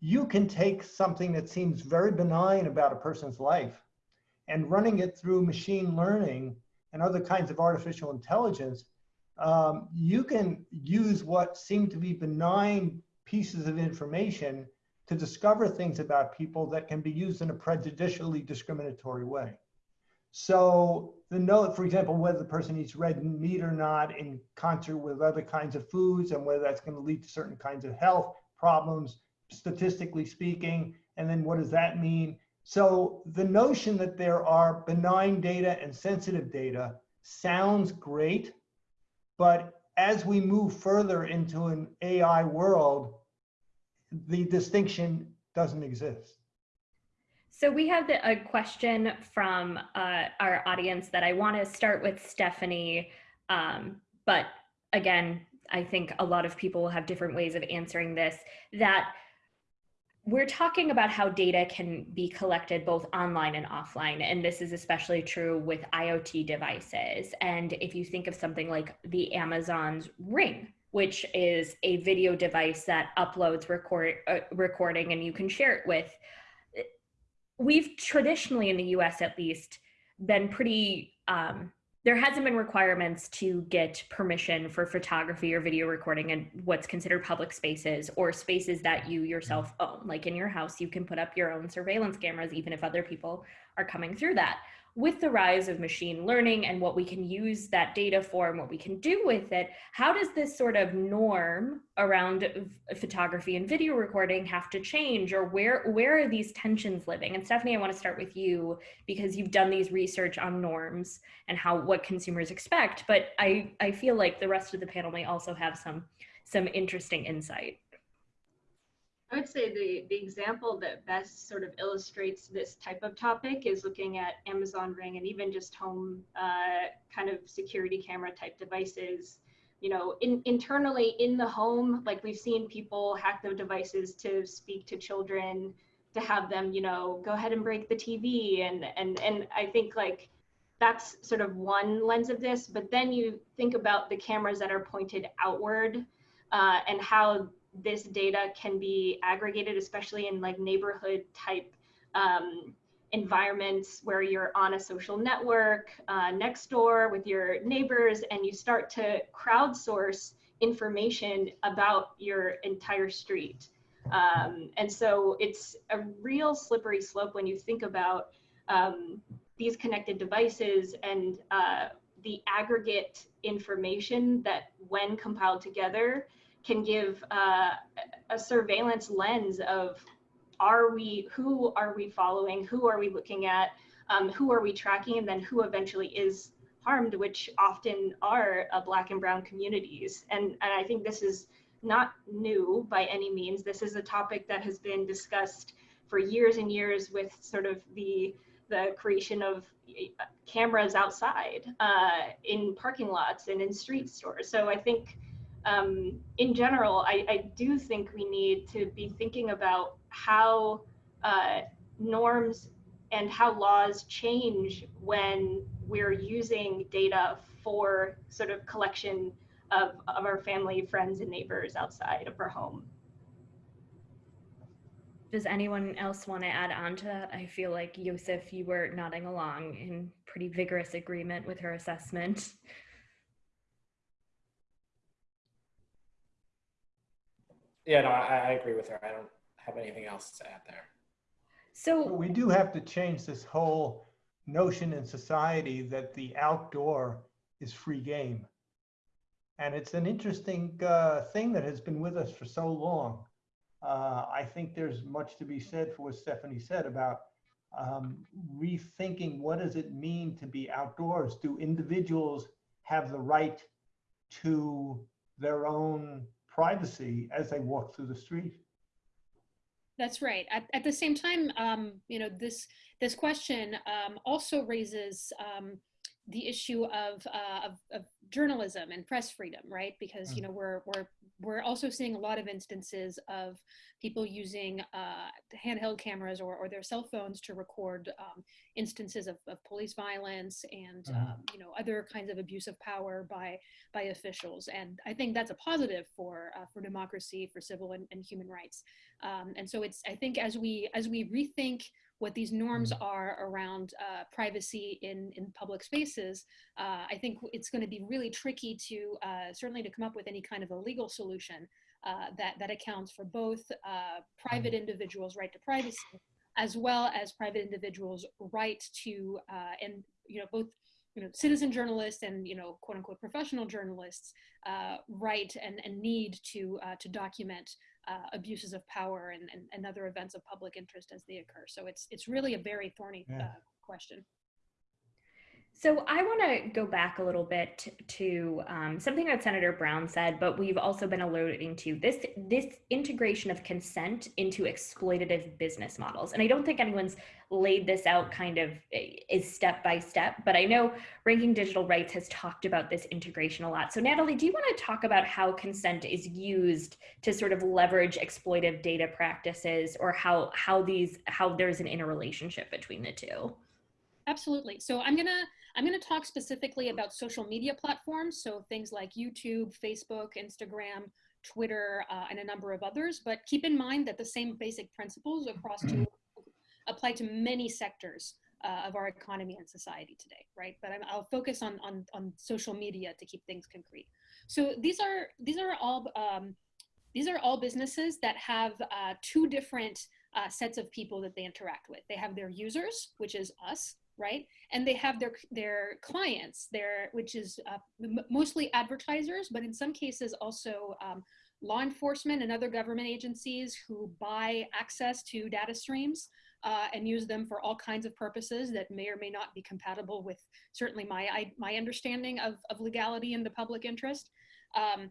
you can take something that seems very benign about a person's life and running it through machine learning and other kinds of artificial intelligence, um, you can use what seem to be benign pieces of information to discover things about people that can be used in a prejudicially discriminatory way. So the note, for example, whether the person eats red meat or not in concert with other kinds of foods and whether that's going to lead to certain kinds of health problems, statistically speaking, and then what does that mean? So the notion that there are benign data and sensitive data sounds great, but as we move further into an AI world, the distinction doesn't exist. So we have the, a question from uh, our audience that I want to start with Stephanie, um, but again, I think a lot of people will have different ways of answering this. That we're talking about how data can be collected both online and offline, and this is especially true with IoT devices. And if you think of something like the Amazon's Ring, which is a video device that uploads record uh, recording and you can share it with we've traditionally in the US at least been pretty um, there hasn't been requirements to get permission for photography or video recording in what's considered public spaces or spaces that you yourself own. Like in your house you can put up your own surveillance cameras even if other people are coming through that with the rise of machine learning and what we can use that data for and what we can do with it, how does this sort of norm around photography and video recording have to change or where, where are these tensions living? And Stephanie, I wanna start with you because you've done these research on norms and how, what consumers expect, but I, I feel like the rest of the panel may also have some, some interesting insight. I would say the, the example that best sort of illustrates this type of topic is looking at Amazon Ring and even just home uh, kind of security camera type devices. You know, in, internally in the home, like we've seen people hack the devices to speak to children, to have them, you know, go ahead and break the TV. And, and, and I think like that's sort of one lens of this. But then you think about the cameras that are pointed outward uh, and how this data can be aggregated, especially in like neighborhood type um, environments where you're on a social network uh, next door with your neighbors and you start to crowdsource information about your entire street. Um, and so it's a real slippery slope when you think about um, these connected devices and uh, the aggregate information that when compiled together can give uh, a surveillance lens of are we who are we following? Who are we looking at? Um, who are we tracking? And then who eventually is harmed which often are uh, black and brown communities. And, and i think this is not new by any means. This is a topic that has been discussed for years and years with sort of the the creation of cameras outside uh, in parking lots and in street stores. So i think um, in general, I, I, do think we need to be thinking about how uh, norms and how laws change when we're using data for sort of collection of, of our family, friends, and neighbors outside of our home. Does anyone else want to add on to that? I feel like Yosef, you were nodding along in pretty vigorous agreement with her assessment. Yeah, no, I, I agree with her. I don't have anything else to add there. So we do have to change this whole notion in society that the outdoor is free game. And it's an interesting uh, thing that has been with us for so long. Uh, I think there's much to be said for what Stephanie said about um, rethinking what does it mean to be outdoors? Do individuals have the right to their own privacy as they walk through the street. That's right. At, at the same time, um, you know, this this question um, also raises um, the issue of, uh, of, of journalism and press freedom, right? Because you know we're we're we're also seeing a lot of instances of people using uh, handheld cameras or, or their cell phones to record um, instances of, of police violence and Mhm. um, you know other kinds of abuse of power by by officials. And I think that's a positive for uh, for democracy, for civil and, and human rights. Um, and so it's I think as we as we rethink what these norms are around uh, privacy in, in public spaces, uh, I think it's going to be really tricky to uh, certainly to come up with any kind of a legal solution uh, that, that accounts for both uh, private individuals' right to privacy as well as private individuals' right to, uh, and you know, both you know, citizen journalists and you know, quote unquote professional journalists' uh, right and, and need to uh, to document uh, abuses of power and, and, and other events of public interest as they occur. So it's it's really a very thorny Yeah. uh, question. So I want to go back a little bit to um, something that Senator Brown said, but we've also been alluding to this this integration of consent into exploitative business models. And I don't think anyone's laid this out kind of eh, is step by step, but I know Ranking Digital Rights has talked about this integration a lot. So Natalie, do you want to talk about how consent is used to sort of leverage exploitive data practices, or how how these how there's an interrelationship between the two? Absolutely. So I'm gonna I'm gonna talk specifically about social media platforms, so things like YouTube, Facebook, Instagram, Twitter, uh, and a number of others. But keep in mind that the same basic principles across to apply to many sectors uh, of our economy and society today, right? But I'm, I'll focus on, on on social media to keep things concrete. So these are these are all um, these are all businesses that have uh, two different uh, sets of people that they interact with. They have their users, which is us, right? And they have their their clients, their which is uh, mostly advertisers, but in some cases also um, law enforcement and other government agencies who buy access to data streams uh, and use them for all kinds of purposes that may or may not be compatible with certainly my I, my understanding of, of legality and the public interest. Um,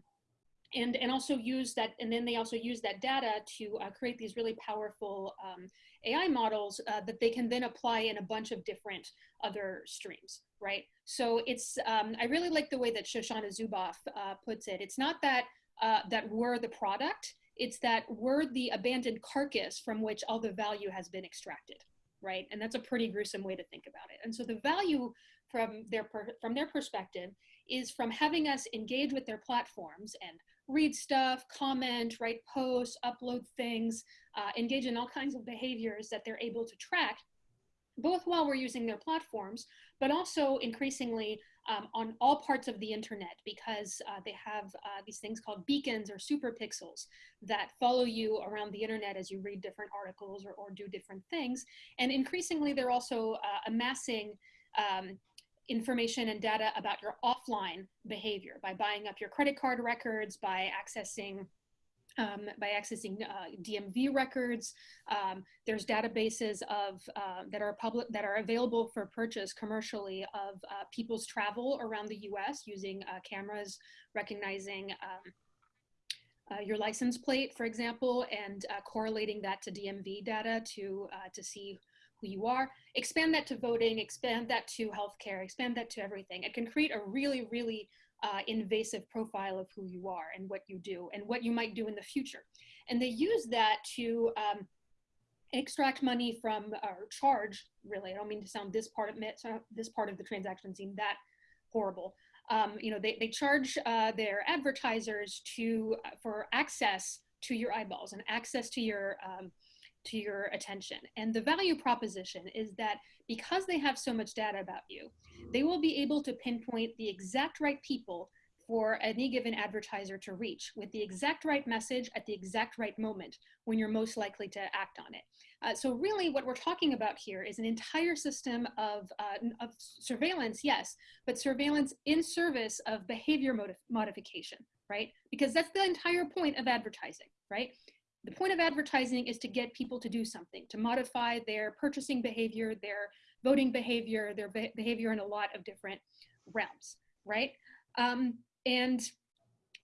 and, and also use that, and then they also use that data to uh, create these really powerful um, AI models uh, that they can then apply in a bunch of different other streams, right? So it's, um, I really like the way that Shoshana Zuboff uh, puts it. It's not that, uh, that we're the product, it's that we're the abandoned carcass from which all the value has been extracted, right? And that's a pretty gruesome way to think about it. And so the value from their, from their perspective is from having us engage with their platforms and read stuff, comment, write posts, upload things, uh, engage in all kinds of behaviors that they're able to track, both while we're using their platforms, but also increasingly um, on all parts of the internet because uh, they have uh, these things called beacons or super pixels that follow you around the internet as you read different articles or, or do different things. And increasingly, they're also uh, amassing um, information and data about your offline behavior by buying up your credit card records, by accessing um, by accessing uh, DMV records. Um, there's databases of uh, that are public that are available for purchase commercially of uh, people's travel around the U.S. using uh, cameras recognizing. Um, uh, your license plate, for example, and uh, correlating that to DMV data to to see who you are. Expand that to voting. Expand that to healthcare. Expand that to everything. It can create a really, really uh, invasive profile of who you are and what you do and what you might do in the future. And they use that to um, extract money from or charge. Really, I don't mean to sound this part of this part of the transaction seem that horrible. Um, you know, they, they charge uh, their advertisers to for access to your eyeballs and access to your um, to your attention. And the value proposition is that because they have so much data about you, they will be able to pinpoint the exact right people for any given advertiser to reach with the exact right message at the exact right moment when you're most likely to act on it. Uh, so really what we're talking about here is an entire system of, uh, of surveillance, yes, but surveillance in service of behavior modif modification, right? Because that's the entire point of advertising, right? The point of advertising is to get people to do something, to modify their purchasing behavior, their voting behavior, their be behavior in a lot of different realms, right? Um, and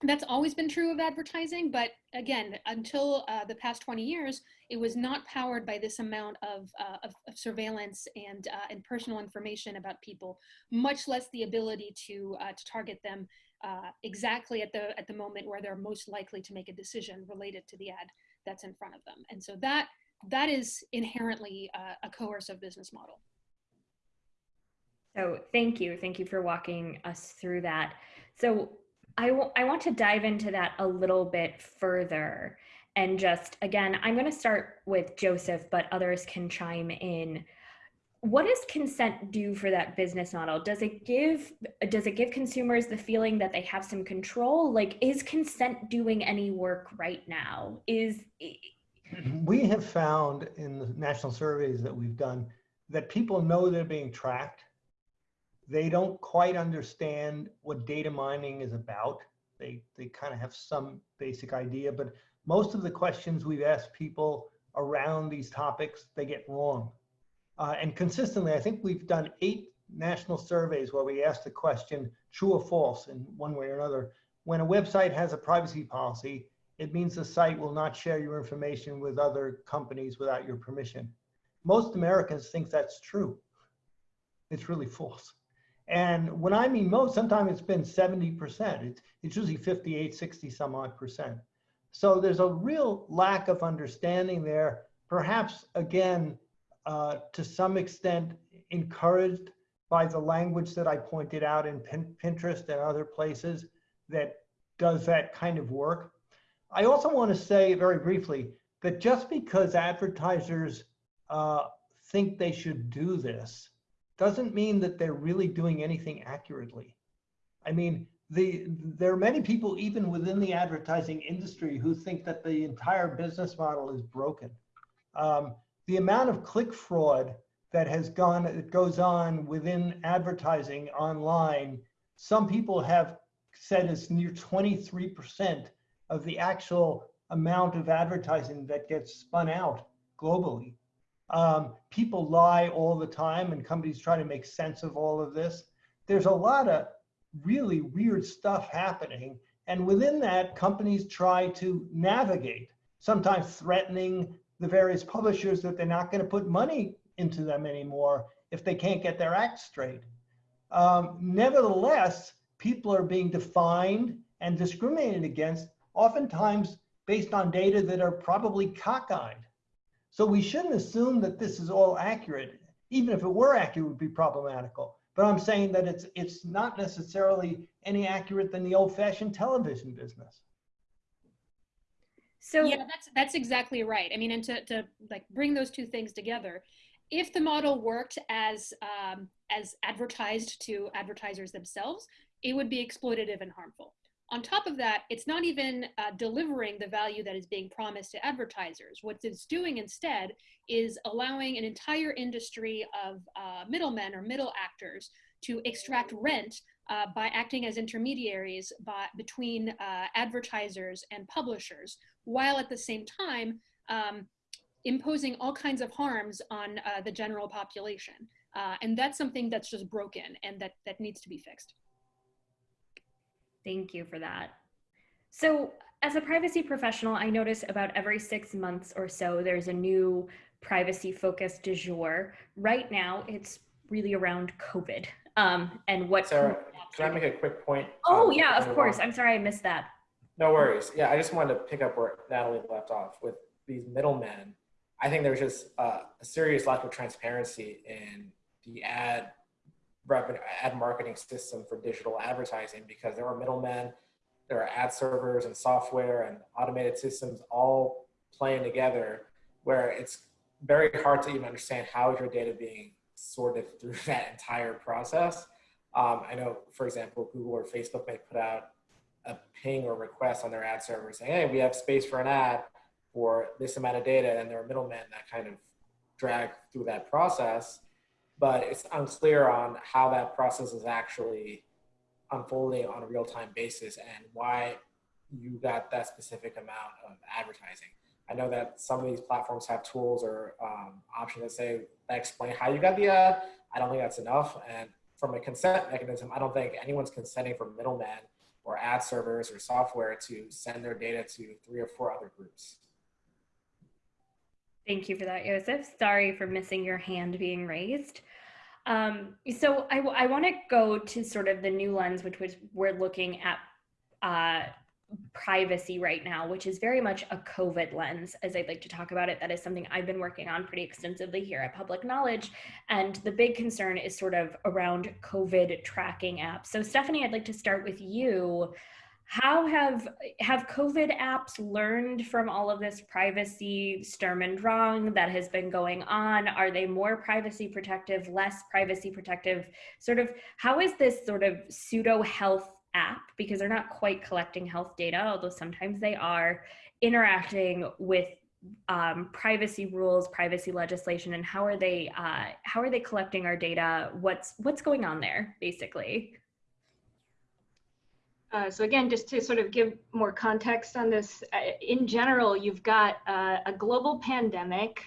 that's always been true of advertising, but again, until uh, the past 20 years, it was not powered by this amount of, uh, of, of, surveillance and, uh, and personal information about people, much less the ability to, uh, to target them uh, exactly at the, at the moment where they're most likely to make a decision related to the ad that's in front of them. And so that, that is inherently uh, a coercive business model. So thank you. Thank you for walking us through that. So I, I want to dive into that a little bit further and just again i'm going to start with joseph but others can chime in what does consent do for that business model? Does it give does it give consumers the feeling that they have some control? Like is consent doing any work right now? Is mm-hmm. we have found in the national surveys that we've done that people know they're being tracked. They don't quite understand what data mining is about. They, they kind of have some basic idea, but most of the questions we've asked people around these topics, they get wrong. Uh, and consistently, I think we've done eight national surveys where we ask the question, true or false in one way or another. When a website has a privacy policy, it means the site will not share your information with other companies without your permission. Most Americans think that's true. It's really false. And when I mean most, sometimes it's been 70%. It's, it's usually 58, 60 some odd percent. So there's a real lack of understanding there, perhaps again, uh, to some extent encouraged by the language that I pointed out in Pinterest and other places that does that kind of work. I also want to say very briefly that just because advertisers uh, think they should do this doesn't mean that they're really doing anything accurately. I mean, the, there are many people even within the advertising industry who think that the entire business model is broken. Um, the amount of click fraud that has gone, that goes on within advertising online, some people have said is near 23% of the actual amount of advertising that gets spun out globally. Um, people lie all the time and companies try to make sense of all of this. There's a lot of really weird stuff happening. And within that, companies try to navigate, sometimes threatening the various publishers that they're not going to put money into them anymore if they can't get their act straight. Um, nevertheless, people are being defined and discriminated against, oftentimes based on data that are probably cockeyed. So we shouldn't assume that this is all accurate. Even if it were accurate, it would be problematical. But I'm saying that it's it's not necessarily any accurate than the old-fashioned television business. So yeah, that's that's exactly right. I mean, and to, to like bring those two things together, if the model worked as um, as advertised to advertisers themselves, it would be exploitative and harmful. On top of that, it's not even uh, delivering the value that is being promised to advertisers. What it's doing instead is allowing an entire industry of uh, middlemen or middle actors to extract rent uh, by acting as intermediaries by, between uh, advertisers and publishers, while at the same time um, imposing all kinds of harms on uh, the general population. Uh, and that's something that's just broken and that, that needs to be fixed. Thank you for that. So as a privacy professional, I notice about every six months or so, there's a new privacy focused du jour. Right now, it's really around COVID um, and what- Sarah, can I make a quick point? Oh um, yeah, of course. I'm sorry I missed that. No worries. Yeah, I just wanted to pick up where Natalie left off with these middlemen. I think there's just uh, a serious lack of transparency in the ad revenue ad marketing system for digital advertising because there are middlemen, there are ad servers and software and automated systems all playing together where it's very hard to even understand how is your data being sorted through (laughs) that entire process. Um, I know, for example, Google or Facebook may put out a ping or request on their ad server saying, hey, we have space for an ad for this amount of data, and there are middlemen that kind of drag through that process but it's unclear on how that process is actually unfolding on a real-time basis and why you got that specific amount of advertising. I know that some of these platforms have tools or um, options that say that explain how you got the ad. I don't think that's enough. And from a consent mechanism, I don't think anyone's consenting for middlemen or ad servers or software to send their data to three or four other groups. Thank you for that, Joseph. Sorry for missing your hand being raised. Um, so I, I want to go to sort of the new lens, which was we're looking at uh, privacy right now, which is very much a COVID lens, as I'd like to talk about it. That is something I've been working on pretty extensively here at Public Knowledge. And the big concern is sort of around COVID tracking apps. So Stephanie, I'd like to start with you. How have have COVID apps learned from all of this privacy sturm and drang that has been going on? Are they more privacy protective, less privacy protective? Sort of how is this sort of pseudo health app because they're not quite collecting health data, although sometimes they are interacting with um, privacy rules, privacy legislation, and how are they uh, how are they collecting our data? What's what's going on there, basically? Uh, so again, just to sort of give more context on this, uh, in general, you've got uh, a global pandemic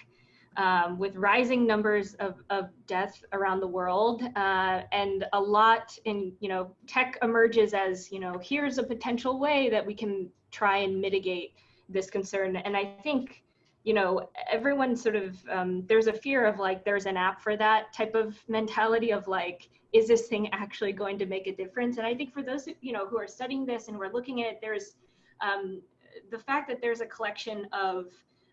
um, with rising numbers of, of death around the world, uh, and a lot in you know tech emerges as you know here's a potential way that we can try and mitigate this concern. And I think you know everyone sort of um, there's a fear of like there's an app for that type of mentality of like is this thing actually going to make a difference? And I think for those you know who are studying this and we're looking at it, there's um, the fact that there's a collection of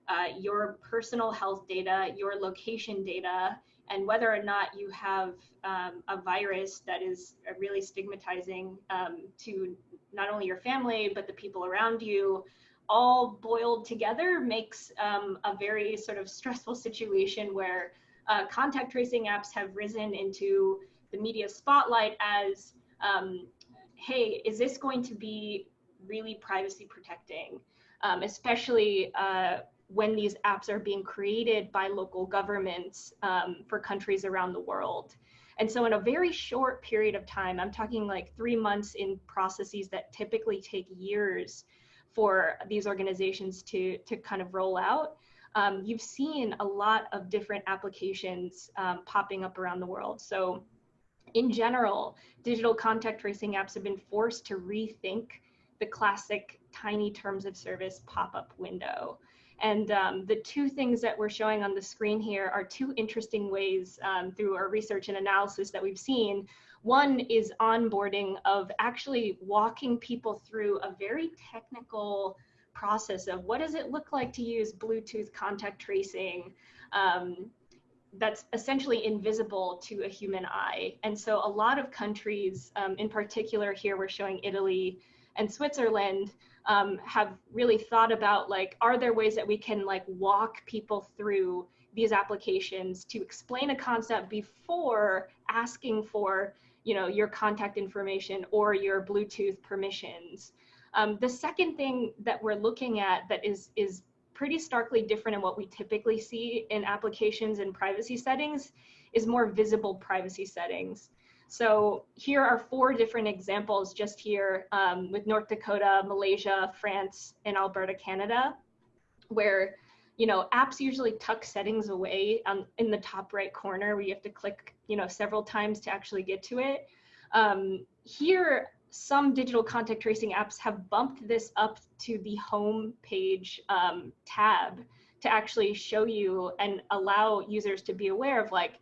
uh, your personal health data, your location data, and whether or not you have um, a virus that is really stigmatizing um, to not only your family but the people around you all boiled together makes um, a very sort of stressful situation where uh, contact tracing apps have risen into the media spotlight as, um, hey, is this going to be really privacy protecting? Um, especially uh, when these apps are being created by local governments um, for countries around the world. And so in a very short period of time, I'm talking like three months in processes that typically take years for these organizations to, to kind of roll out, um, you've seen a lot of different applications um, popping up around the world. So in general, digital contact tracing apps have been forced to rethink the classic tiny terms of service pop-up window. And um, the two things that we're showing on the screen here are two interesting ways um, through our research and analysis that we've seen. One is onboarding of actually walking people through a very technical process of what does it look like to use Bluetooth contact tracing. Um, that's essentially invisible to a human eye. And so a lot of countries, um, in particular here we're showing Italy and Switzerland, um, have really thought about like, are there ways that we can like walk people through these applications to explain a concept before asking for you know, your contact information or your Bluetooth permissions. Um, the second thing that we're looking at that is, is pretty starkly different in what we typically see in applications and privacy settings is more visible privacy settings. So here are four different examples just here um, with North Dakota, Malaysia, France, and Alberta, Canada, where you know apps usually tuck settings away um, in the top right corner where you have to click you know several times to actually get to it. Um, here, some digital contact tracing apps have bumped this up to the home page um, tab to actually show you and allow users to be aware of like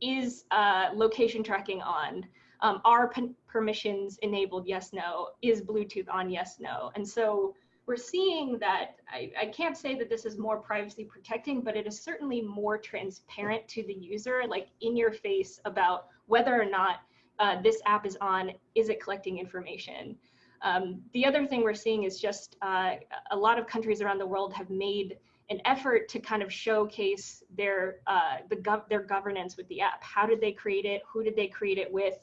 is uh, location tracking on? Um, are permissions enabled? Yes, no. Is Bluetooth on? Yes, no. And so we're seeing that I, I, can't say that this is more privacy protecting, but it is certainly more transparent to the user, like in your face about whether or not uh, this app is on, is it collecting information? Um, the other thing we're seeing is just uh, a lot of countries around the world have made an effort to kind of showcase their uh, the gov- their governance with the app. How did they create it? Who did they create it with?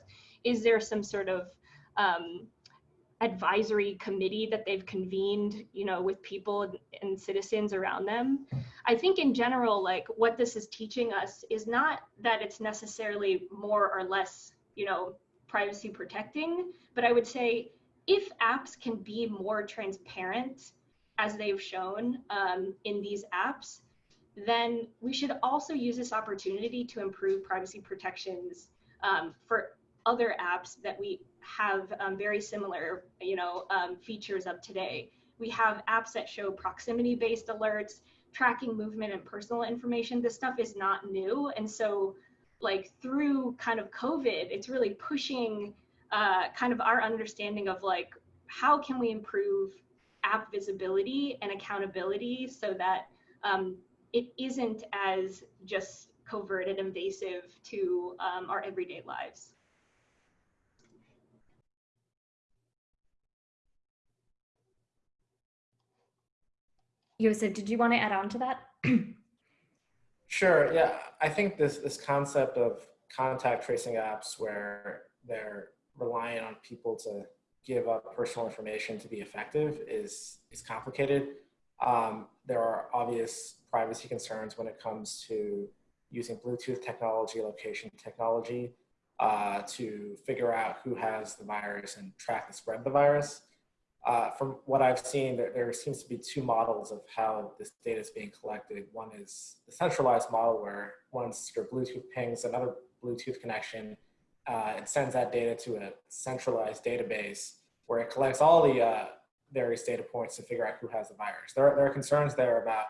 Is there some sort of um, advisory committee that they've convened, you know, with people and, and citizens around them? I think in general, like what this is teaching us is not that it's necessarily more or less, you know, privacy protecting, but I would say if apps can be more transparent as they've shown um, in these apps, then we should also use this opportunity to improve privacy protections um, for other apps that we have um, very similar, you know, um, features of today. We have apps that show proximity-based alerts, tracking movement and personal information. This stuff is not new, and so like through kind of COVID, it's really pushing uh, kind of our understanding of like how can we improve app visibility and accountability so that um, it isn't as just covert and invasive to um, our everyday lives. Yosef, did you want to add on to that? (clears throat) Sure. Yeah, I think this this concept of contact tracing apps where they're relying on people to give up personal information to be effective is is complicated. Um, there are obvious privacy concerns when it comes to using Bluetooth technology, location technology, uh, to figure out who has the virus and track the spread of the virus. Uh, from what I've seen, there, there, seems to be two models of how this data is being collected. One is the centralized model where once your Bluetooth pings another Bluetooth connection, uh, it sends that data to a centralized database where it collects all the uh, various data points to figure out who has the virus. There are, there are concerns there about,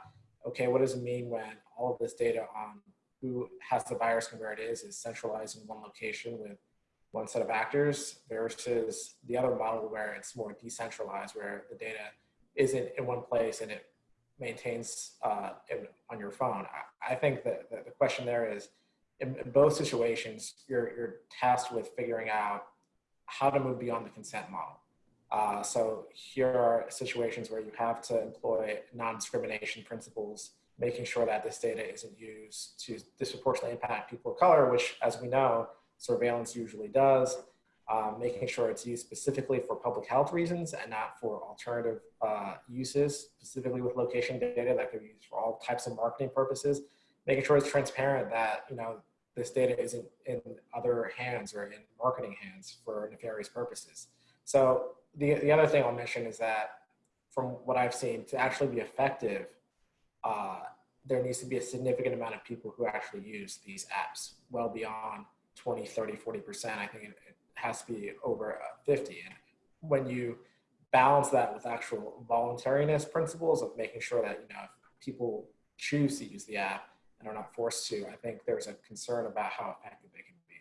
okay, what does it mean when all of this data on who has the virus and where it is is centralized in one location with one set of actors versus the other model where it's more decentralized, where the data isn't in one place and it maintains uh, on your phone. I, I think that the question there is, in, in, both situations, you're, you're tasked with figuring out how to move beyond the consent model. Uh, so here are situations where you have to employ non-discrimination principles, making sure that this data isn't used to disproportionately impact people of color, which as we know, surveillance usually does, um, making sure it's used specifically for public health reasons and not for alternative uh, uses, specifically with location data that could be used for all types of marketing purposes, making sure it's transparent that, you know, this data isn't in other hands or in marketing hands for nefarious purposes. So the, the other thing I'll mention is that from what I've seen, to actually be effective, uh, there needs to be a significant amount of people who actually use these apps well beyond 20, 30, 40%. I think it, it has to be over uh, 50. And when you balance that with actual voluntariness principles of making sure that, you know, people choose to use the app and are not forced to, I think there's a concern about how effective they can be.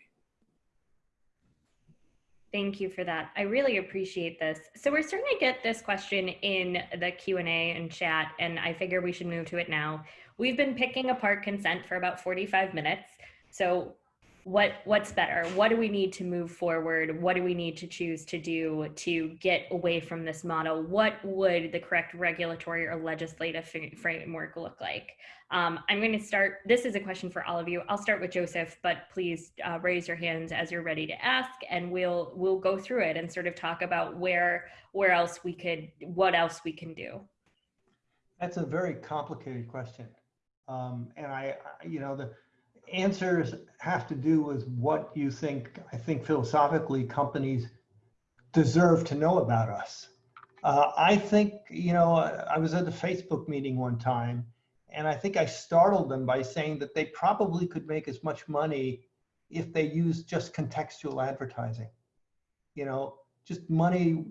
Thank you for that. I really appreciate this. So we're starting to get this question in the Q&A and chat, and I figure we should move to it now. We've been picking apart consent for about 45 minutes. So what what's better? What do we need to move forward? What do we need to choose to do to get away from this model? What would the correct regulatory or legislative framework look like? Um, i'm going to start this is a question for all of you. I'll start with joseph but please uh, raise your hands as you're ready to ask and we'll we'll go through it and sort of talk about where where else we could what else we can do. That's a very complicated question. Um, and I, I you know the answers have to do with what you think, I think philosophically, companies deserve to know about us. Uh, I think, you know, I was at a Facebook meeting one time, and I think I startled them by saying that they probably could make as much money if they used just contextual advertising. You know, just money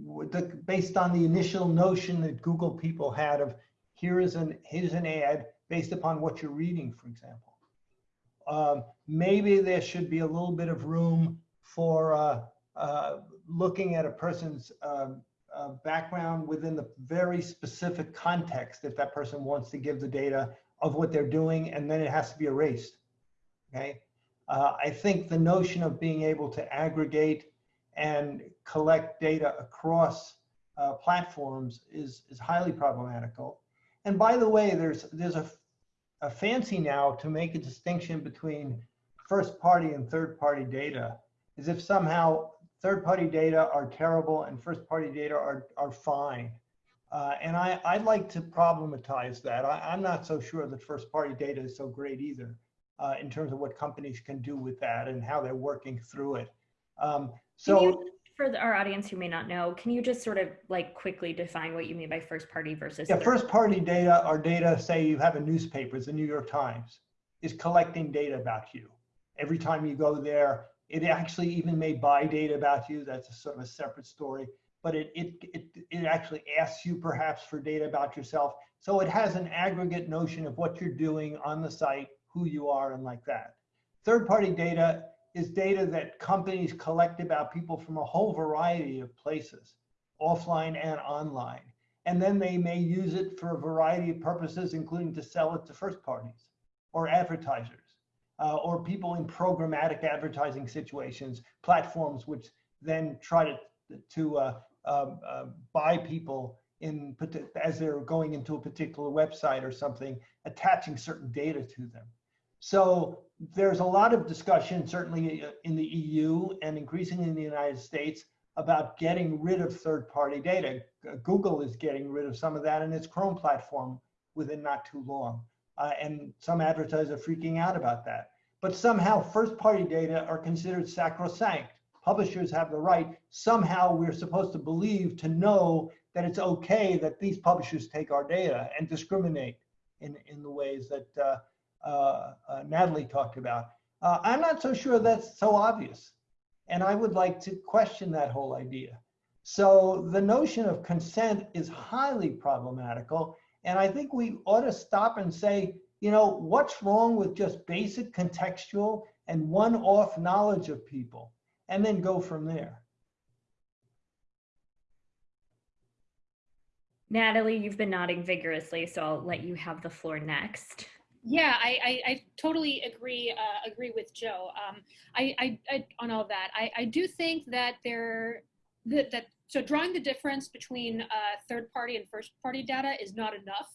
based on the initial notion that Google people had of here is an here's an ad based upon what you're reading, for example um, maybe there should be a little bit of room for uh, uh, looking at a person's um, uh, background within the very specific context if that person wants to give the data of what they're doing and then it has to be erased. Okay. Uh, I think the notion of being able to aggregate and collect data across uh, platforms is, is highly problematical. And by the way, there's, there's a a fancy now to make a distinction between first party and third party data as if somehow third party data are terrible and first party data are, are fine. Uh, and I, I'd like to problematize that. I, am not so sure that first party data is so great either uh, in terms of what companies can do with that and how they're working through it. Um, so for our audience who may not know, can you just sort of like quickly define what you mean by first party versus? Yeah, first party data are data, say you have a newspaper, the New York Times, is collecting data about you. Every time you go there, It actually even may buy data about you. That's a sort of a separate story. But it, it, it, it actually asks you perhaps for data about yourself. So it has an aggregate notion of what you're doing on the site, who you are, and like that. Third party data is data that companies collect about people from a whole variety of places, offline and online. And then they may use it for a variety of purposes, including to sell it to first parties or advertisers uh, or people in programmatic advertising situations, platforms which then try to, to uh, um, uh, buy people in as they're going into a particular website or something, attaching certain data to them. So there's a lot of discussion, certainly uh, in the EU and increasingly in the United States, about getting rid of third-party data. Google is getting rid of some of that in its Chrome platform within not too long. Uh, and some advertisers are freaking out about that. But somehow first-party data are considered sacrosanct. Publishers have the right, somehow we're supposed to believe to know that it's okay that these publishers take our data and discriminate in, in the ways that uh, uh, uh Natalie talked about. Uh, I'm not so sure that's so obvious. And I would like to question that whole idea. So the notion of consent is highly problematical. And I think we ought to stop and say, you know, what's wrong with just basic contextual and one-off knowledge of people, and then go from there. Natalie, you've been nodding vigorously, so I'll let you have the floor next. Yeah, I, I, I totally agree uh, agree with Joe. Um, I, I, I, on all that. I, I do think that there that, that so drawing the difference between uh, third party and first party data is not enough,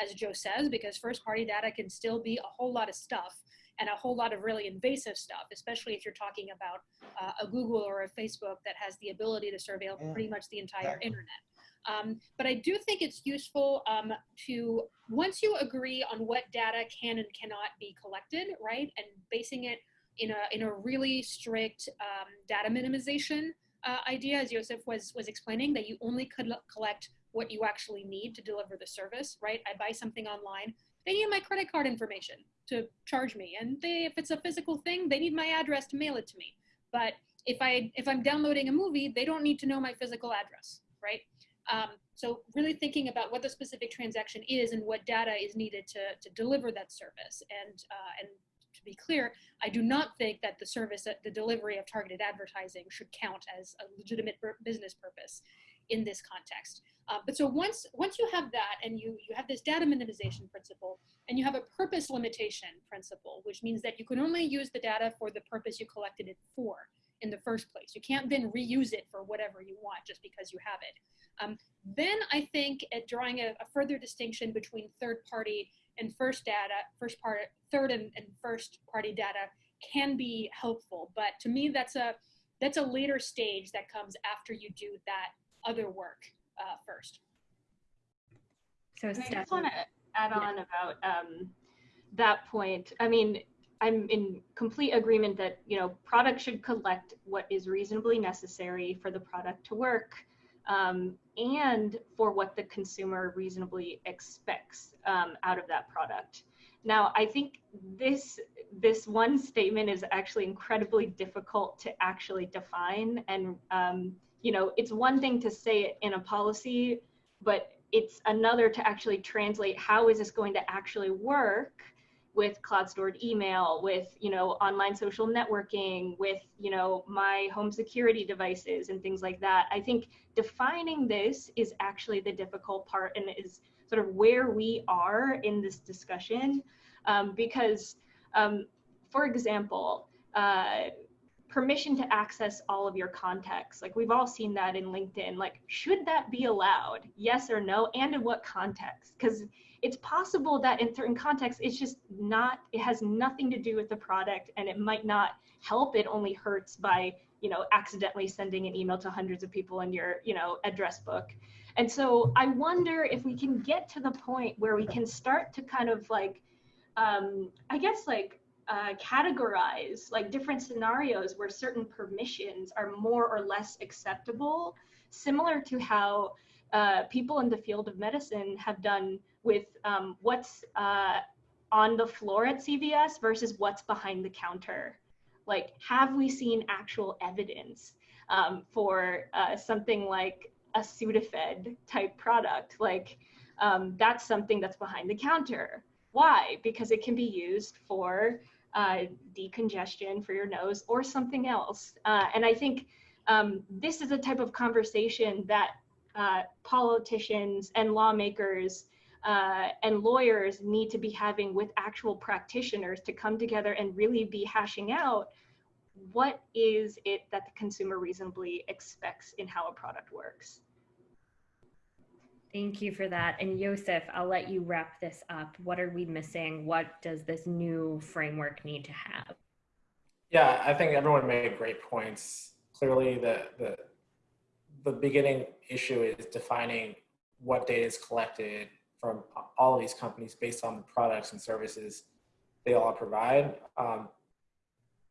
as Joe says, because first party data can still be a whole lot of stuff and a whole lot of really invasive stuff, especially if you're talking about uh, a Google or a Facebook that has the ability to surveil pretty much the entire internet. Um, but I do think it's useful um, to, once you agree on what data can and cannot be collected, right, and basing it in a, in a really strict um, data minimization uh, idea, as Joseph was, was explaining, that you only could collect what you actually need to deliver the service, right? I buy something online, they need my credit card information to charge me. And they, if it's a physical thing, they need my address to mail it to me. But if, I, if I'm downloading a movie, they don't need to know my physical address, right? Um, so really thinking about what the specific transaction is and what data is needed to, to deliver that service. And, uh, and to be clear, I do not think that the service, the delivery of targeted advertising should count as a legitimate business purpose in this context. Uh, but so once, once you have that and you, you have this data minimization principle and you have a purpose limitation principle, which means that you can only use the data for the purpose you collected it for in the first place. You can't then reuse it for whatever you want just because you have it. Um, then I think at drawing a, a, further distinction between third party and first data, first part, third and, and first party data can be helpful. But to me, that's a that's a later stage that comes after you do that other work uh, first. So I just want to add on yeah. about um, that point. I mean, I'm in complete agreement that you know products should collect what is reasonably necessary for the product to work um, and for what the consumer reasonably expects um, out of that product. Now, I think this this one statement is actually incredibly difficult to actually define, and um, you know, it's one thing to say it in a policy, but it's another to actually translate how is this going to actually work with cloud stored email, with, you know, online social networking, with, you know, my home security devices and things like that. I think defining this is actually the difficult part and is sort of where we are in this discussion. Um, because, um, for example, uh, permission to access all of your contacts. Like we've all seen that in LinkedIn. Like, should that be allowed? Yes or no? And in what context? Because it's possible that in certain contexts, it's just not, it has nothing to do with the product and it might not help. It only hurts by, you know, accidentally sending an email to hundreds of people in your, you know, address book. And so I wonder if we can get to the point where we can start to kind of like, um, I guess like uh, categorize like different scenarios where certain permissions are more or less acceptable, similar to how uh, people in the field of medicine have done with um, what's uh, on the floor at CVS versus what's behind the counter. Like, have we seen actual evidence um, for uh, something like a Sudafed type product? Like, um, that's something that's behind the counter. Why? Because it can be used for uh, decongestion for your nose or something else. Uh, and I think um, this is a type of conversation that uh, politicians and lawmakers uh, and lawyers need to be having with actual practitioners to come together and really be hashing out what is it that the consumer reasonably expects in how a product works. Thank you for that. And Yosef, I'll let you wrap this up. What are we missing? What does this new framework need to have? Yeah, I think everyone made great points. Clearly, the the the beginning issue is defining what data is collected from all of these companies based on the products and services they all provide. Um,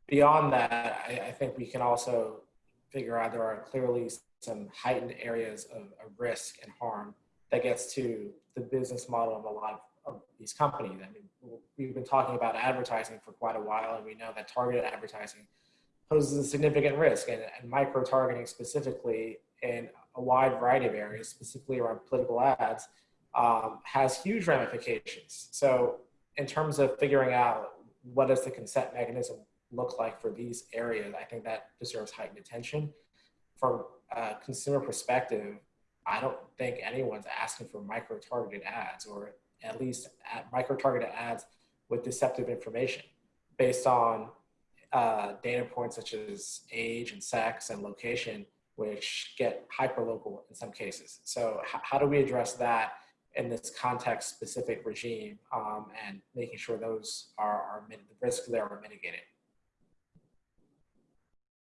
beyond that, I, I, think we can also figure out there are clearly some heightened areas of, of risk and harm that gets to the business model of a lot of, of these companies. I mean, we've been talking about advertising for quite a while, and we know that targeted advertising poses a significant risk, and, and micro targeting specifically in a wide variety of areas, specifically around political ads, um, has huge ramifications. So, in terms of figuring out what does the consent mechanism look like for these areas, I think that deserves heightened attention. From a consumer perspective, I don't think anyone's asking for micro targeted ads or at least micro targeted ads with deceptive information based on uh, data points such as age and sex and location, which get hyper local in some cases. So, how do we address that in this context specific regime um, and making sure those are, are the risks there are mitigated?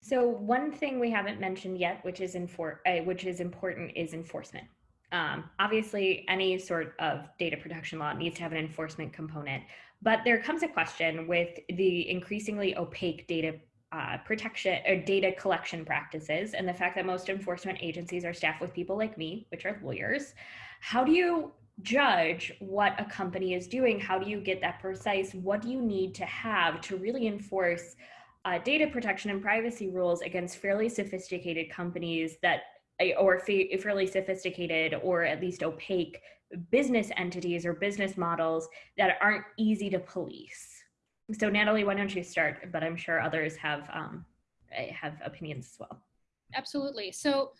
So one thing we haven't mentioned yet, which is uh, which is important, is enforcement. Um, obviously, any sort of data protection law needs to have an enforcement component, but there comes a question with the increasingly opaque data uh, protection or data collection practices and the fact that most enforcement agencies are staffed with people like me, which are lawyers. How do you judge what a company is doing? How do you get that precise? What do you need to have to really enforce uh, data protection and privacy rules against fairly sophisticated companies that eh, or fairly sophisticated or at least opaque business entities or business models that aren't easy to police. So Natalie, why don't you start? But I'm sure others have um, eh, have opinions as well. Absolutely. So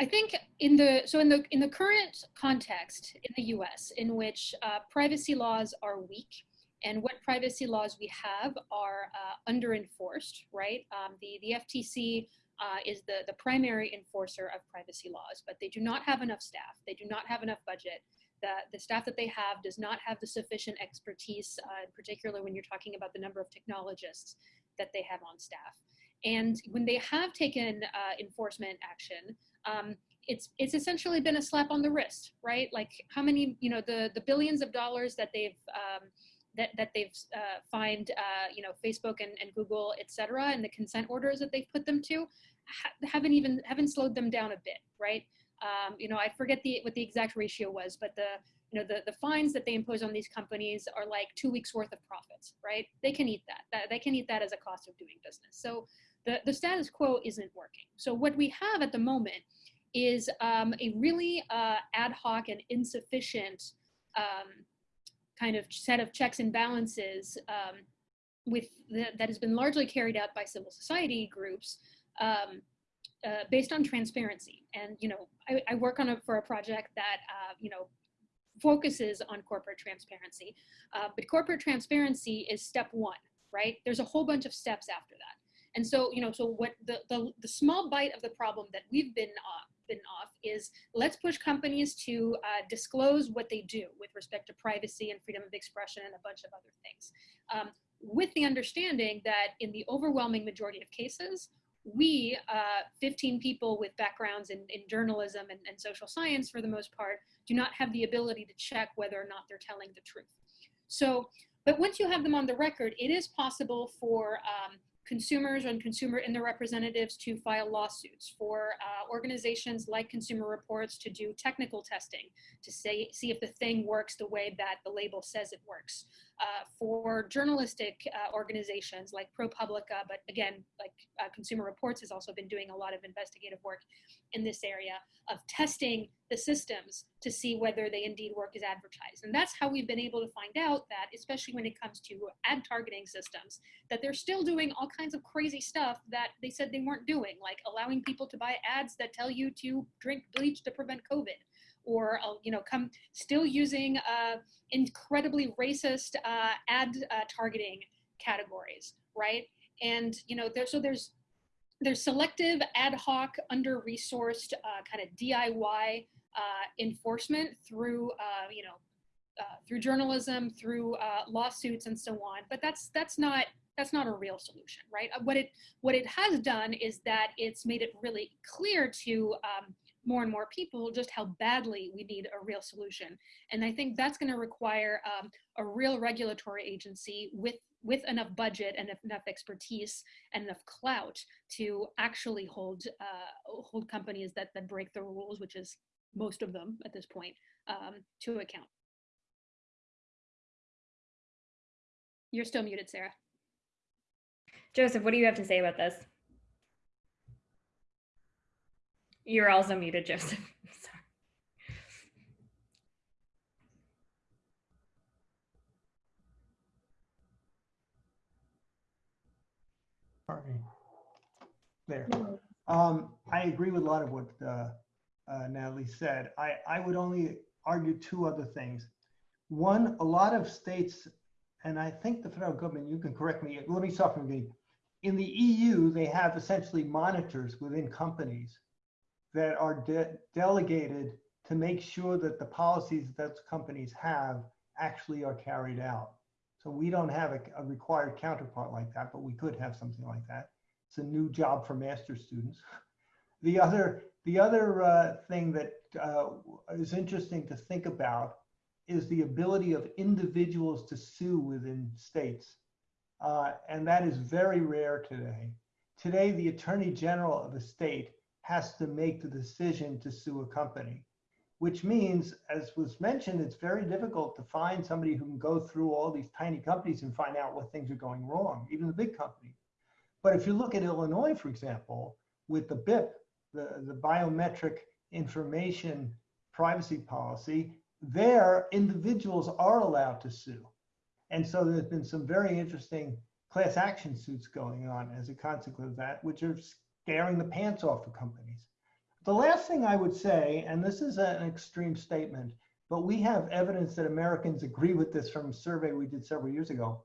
I think in the so in the in the current context in the U.S. in which uh, privacy laws are weak and what privacy laws we have are uh, under enforced, right? Um, the, the FTC uh, is the, the primary enforcer of privacy laws, but they do not have enough staff. They do not have enough budget. The, the staff that they have does not have the sufficient expertise, uh, particularly when you're talking about the number of technologists that they have on staff. And when they have taken uh, enforcement action, um, it's it's essentially been a slap on the wrist, right? Like how many, you know, the the billions of dollars that they've um, that, that they've uh, fined, uh, you know, Facebook and, and Google, et cetera, and the consent orders that they've put them to ha haven't even, haven't slowed them down a bit, right? Um, you know, I forget the, what the exact ratio was, but the, you know, the, the fines that they impose on these companies are like two weeks worth of profits, right? They can eat that. that. They can eat that as a cost of doing business. So the, the status quo isn't working. So what we have at the moment is um, a really uh, ad hoc and insufficient um, kind of set of checks and balances um, with the, that has been largely carried out by civil society groups um, uh, based on transparency. And you know, I, I work on a, for a project that uh, you know focuses on corporate transparency, uh, but corporate transparency is step one, right? There's a whole bunch of steps after that. And so, you know, so what the, the, the small bite of the problem that we've been uh, been off is let's push companies to uh, disclose what they do with respect to privacy and freedom of expression and a bunch of other things. Um, with the understanding that in the overwhelming majority of cases, we, uh, 15 people with backgrounds in, in journalism and, and, social science for the most part, do not have the ability to check whether or not they're telling the truth. So, but once you have them on the record, it is possible for um, consumers and consumer and their representatives to file lawsuits, for uh, organizations like Consumer Reports to do technical testing to say, see if the thing works the way that the label says it works. Uh, for journalistic uh, organizations like ProPublica, but again, like uh, Consumer Reports has also been doing a lot of investigative work in this area of testing the systems to see whether they indeed work as advertised. And that's how we've been able to find out that, especially when it comes to ad targeting systems, that they're still doing all kinds of crazy stuff that they said they weren't doing, like allowing people to buy ads that tell you to drink bleach to prevent COVID or uh, you know come still using uh, incredibly racist uh, ad uh, targeting categories right? And you know there, so there's there's selective ad hoc under resourced uh, kind of diy uh, enforcement through you know through journalism through lawsuits and so on. But that's that's not that's not a real solution right? What it what it has done is that it's made it really clear to um, more and more people just how badly we need a real solution. And I think that's going to require um, a real regulatory agency with with enough budget and enough expertise and enough clout to actually hold uh, hold companies that that break the rules, which is most of them at this point, um, to account. You're still muted, Sarah. Joseph, what do you have to say about this? You're also muted, Joseph. (laughs) Sorry. There. Um, I agree with a lot of what uh, uh, Natalie said. I, I would only argue two other things. One, a lot of states, and I think the federal government, you can correct me, let me start from the. In the EU, they have essentially monitors within companies that are de delegated to make sure that the policies that companies have actually are carried out. So we don't have a, a, required counterpart like that, but we could have something like that. It's a new job for master students. (laughs) The other, the other uh, thing that uh, is interesting to think about is the ability of individuals to sue within states. Uh, and that is very rare today. Today, the attorney general of a state has to make the decision to sue a company, which means, as was mentioned, it's very difficult to find somebody who can go through all these tiny companies and find out what things are going wrong, even the big companies. But if you look at Illinois, for example, with the BIP, the, the biometric information privacy policy, there individuals are allowed to sue. And so there's been some very interesting class action suits going on as a consequence of that, which are scaring the pants off the companies. The last thing I would say, and this is an extreme statement, but we have evidence that Americans agree with this from a survey we did several years ago.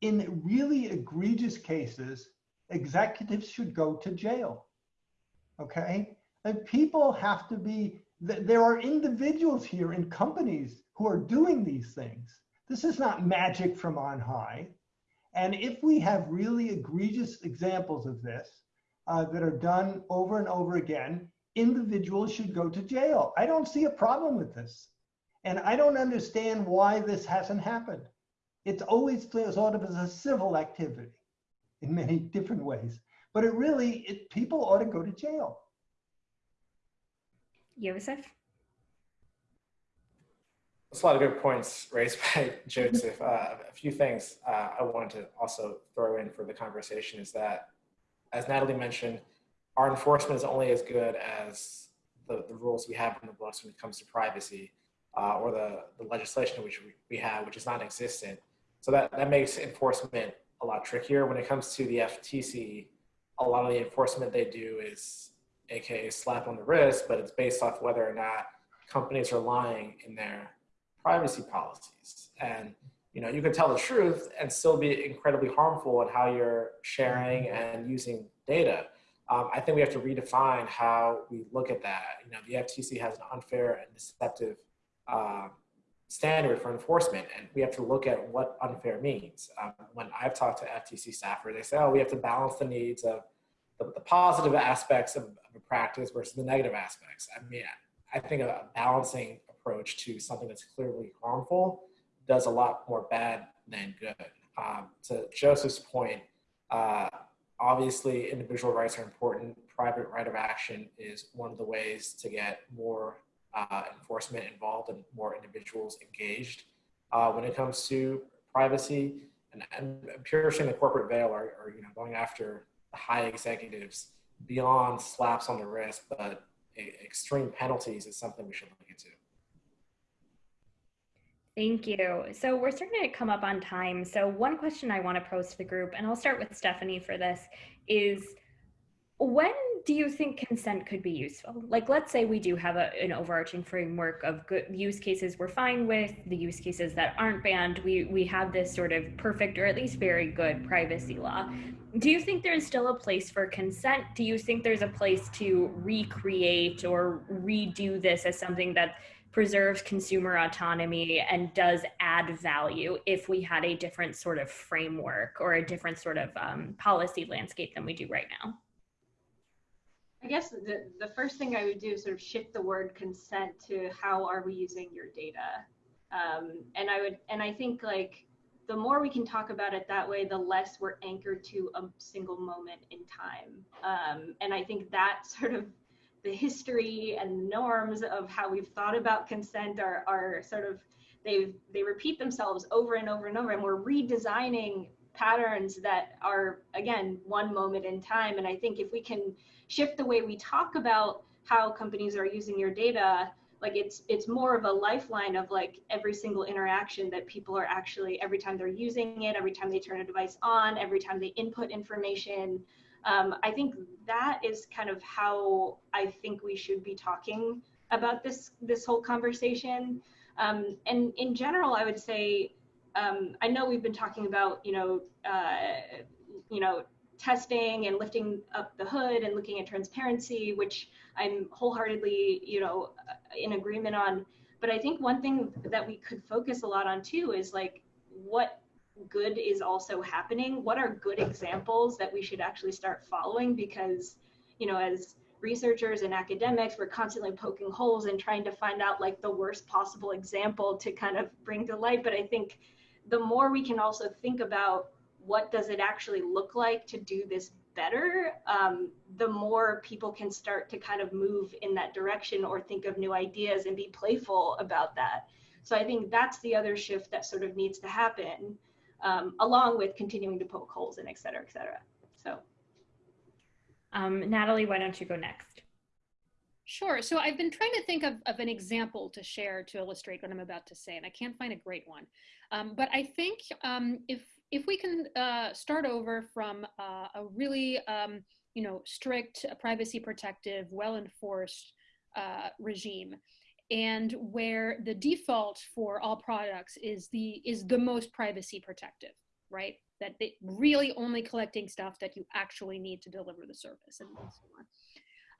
In really egregious cases, executives should go to jail. Okay? And people have to be, there are individuals here in companies who are doing these things. This is not magic from on high. And if we have really egregious examples of this, uh, that are done over and over again, individuals should go to jail. I don't see a problem with this. And I don't understand why this hasn't happened. It's always thought of as a civil activity in many (laughs) different ways. But it really, it, people ought to go to jail. Joseph? There's a lot of good points raised (laughs) by Joseph. Uh, a few things uh, I wanted to also throw in for the conversation is that as Natalie mentioned, our enforcement is only as good as the, the rules we have in the books when it comes to privacy uh, or the, the legislation which we, we have, which is non-existent. So that, that makes enforcement a lot trickier. When it comes to the FTC, a lot of the enforcement they do is AKA slap on the wrist, but it's based off whether or not companies are lying in their privacy policies. And you know, you can tell the truth and still be incredibly harmful in how you're sharing and using data. Um, I think we have to redefine how we look at that. You know, the FTC has an unfair and deceptive uh, standard for enforcement, and we have to look at what unfair means. Um, when I've talked to FTC staffers, they say, oh, we have to balance the needs of the, the positive aspects of, of, a practice versus the negative aspects. I mean, I think a balancing approach to something that's clearly harmful does a lot more bad than good. Um, to Joseph's point, uh, obviously individual rights are important. Private right of action is one of the ways to get more uh, enforcement involved and more individuals engaged. Uh, when it comes to privacy and, and piercing the corporate veil or, or you know going after high executives beyond slaps on the wrist, but extreme penalties is something we should look into. Thank you. So we're starting to come up on time. So one question I want to pose to the group, and I'll start with Stephanie for this, is when do you think consent could be useful? Like, let's say we do have a, an overarching framework of good use cases we're fine with, the use cases that aren't banned. We we have this sort of perfect or at least very good privacy law. Do you think there's still a place for consent? Do you think there's a place to recreate or redo this as something that preserves consumer autonomy and does add value if we had a different sort of framework or a different sort of um, policy landscape than we do right now? I guess the, the first thing I would do is sort of shift the word consent to how are we using your data? Um, and I would, and I think like the more we can talk about it that way, the less we're anchored to a single moment in time. Um, and I think that sort of the history and norms of how we've thought about consent are, are sort of, they've, they repeat themselves over and over and over, and we're redesigning patterns that are, again, one moment in time. And I think if we can shift the way we talk about how companies are using your data like it's it's more of a lifeline of like every single interaction that people are actually every time they're using it every time they turn a device on every time they input information um, i think that is kind of how i think we should be talking about this this whole conversation um, and in general i would say um, i know we've been talking about you know uh, you know testing and lifting up the hood and looking at transparency, which I'm wholeheartedly, you know, in agreement on. But I think one thing that we could focus a lot on too is like what good is also happening. What are good examples that we should actually start following? Because, you know, as researchers and academics, we're constantly poking holes and trying to find out like the worst possible example to kind of bring to light. But I think the more we can also think about what does it actually look like to do this better, um, the more people can start to kind of move in that direction or think of new ideas and be playful about that. So I think that's the other shift that sort of needs to happen, um, along with continuing to poke holes and et cetera, et cetera. So. Um, Natalie, why don't you go next? Sure. So I've been trying to think of, of an example to share to illustrate what I'm about to say, and I can't find a great one. Um, but I think um, if if we can uh, start over from uh, a really, um, you know, strict, privacy protective, well enforced uh, regime, and where the default for all products is the is the most privacy protective, right? That they really only collecting stuff that you actually need to deliver the service and so on.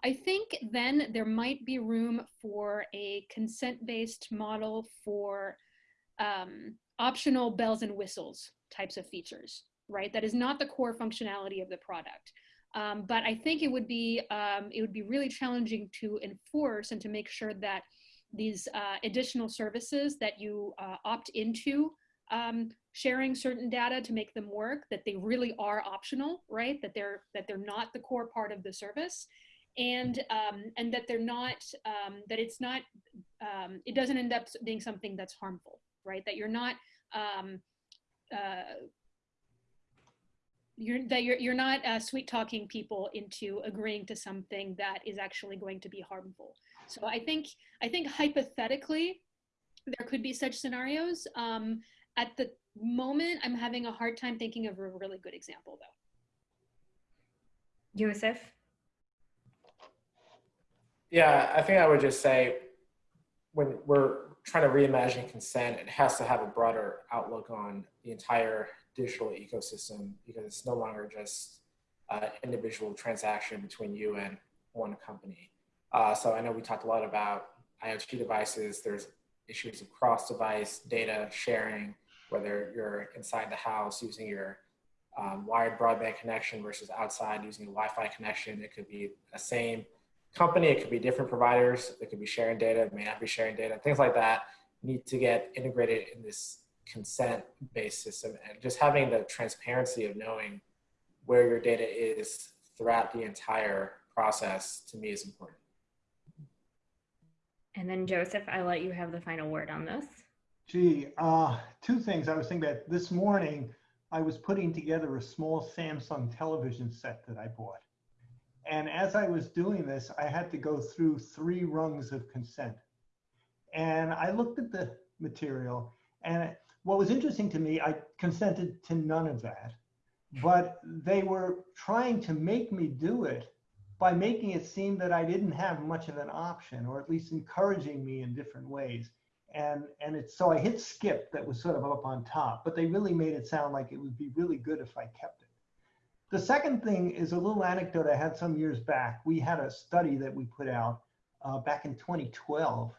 I think then there might be room for a consent-based model for um, optional bells and whistles types of features, right? That is not the core functionality of the product. Um, but I think it would be um, it would be really challenging to enforce and to make sure that these uh, additional services that you uh, opt into um, sharing certain data to make them work that they really are optional right? That they're that they're not the core part of the service. And um, and that they're not um, that it's not um, it doesn't end up being something that's harmful right? That you're not um, uh, you're that you're you're not uh, sweet talking people into agreeing to something that is actually going to be harmful. So I think I think hypothetically there could be such scenarios. Um, at the moment, I'm having a hard time thinking of a really good example though. Yosef? Yeah, I think I would just say when we're trying to reimagine consent, it has to have a broader outlook on the entire digital ecosystem because it's no longer just an individual transaction between you and one company. Uh, so I know we talked a lot about IoT devices. There's issues of cross-device data sharing, whether you're inside the house using your um, wired broadband connection versus outside using a Wi-Fi connection. It could be the same company, it could be different providers, it could be sharing data, it may not be sharing data, things like that need to get integrated in this consent based system and just having the transparency of knowing where your data is throughout the entire process to me is important. And then Joseph, I let you have the final word on this. Gee, uh, two things I was thinking about. This morning, I was putting together a small Samsung television set that I bought. And as I was doing this, I had to go through three rungs of consent. And I looked at the material, and what was interesting to me, I consented to none of that. But they were trying to make me do it by making it seem that I didn't have much of an option, or at least encouraging me in different ways and and it's so I hit skip that was sort of up on top, but they really made it sound like it would be really good if I kept it. The second thing is a little anecdote I had some years back. We had a study that we put out uh, back in 2012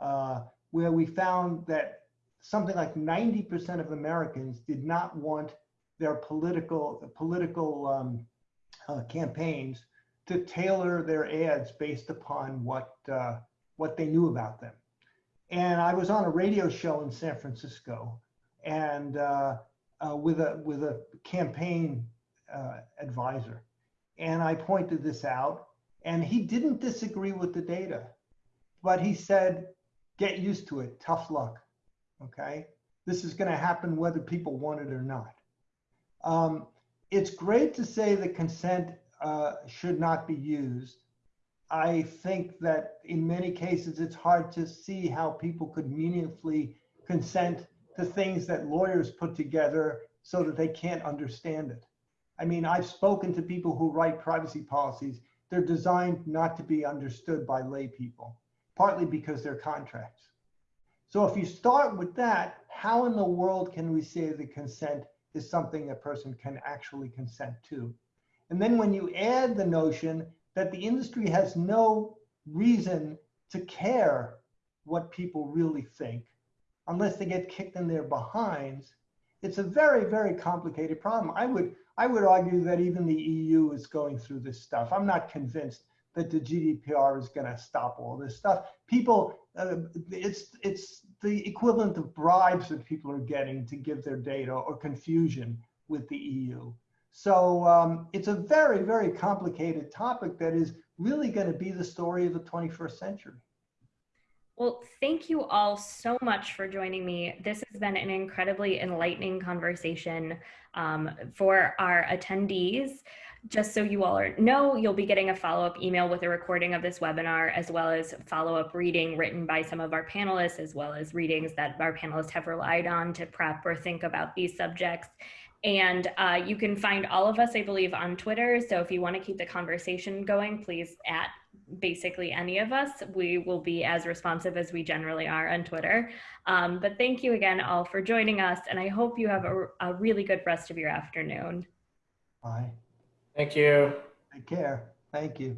uh, where we found that something like 90% of Americans did not want their political political um, uh, campaigns to tailor their ads based upon what uh, what they knew about them. And I was on a radio show in San Francisco, and uh, uh, with a with a campaign uh, advisor, and I pointed this out, and he didn't disagree with the data, but he said, "Get used to it. Tough luck. Okay, this is going to happen whether people want it or not." Um, it's great to say that consent uh, should not be used I think that in many cases, it's hard to see how people could meaningfully consent to things that lawyers put together so that they can't understand it. I mean, I've spoken to people who write privacy policies. They're designed not to be understood by lay people, partly because they're contracts. So if you start with that, how in the world can we say that consent is something a person can actually consent to? And then when you add the notion that the industry has no reason to care what people really think unless they get kicked in their behinds. It's a very, very complicated problem. I would, I would argue that even the EU is going through this stuff. I'm not convinced that the GDPR is going to stop all this stuff. People, uh, it's it's the equivalent of bribes that people are getting to give their data or confusion with the EU. So um, it's a very, very complicated topic that is really going to be the story of the 21st century. Well, thank you all so much for joining me. This has been an incredibly enlightening conversation um, for our attendees. Just so you all are, know, you'll be getting a follow-up email with a recording of this webinar, as well as follow-up reading written by some of our panelists, as well as readings that our panelists have relied on to prep or think about these subjects. And uh, you can find all of us, I believe, on Twitter. So if you want to keep the conversation going, please at basically any of us. We will be as responsive as we generally are on Twitter. Um, but thank you again all for joining us. And I hope you have a, a really good rest of your afternoon. Bye. Thank you. Take care. Thank you.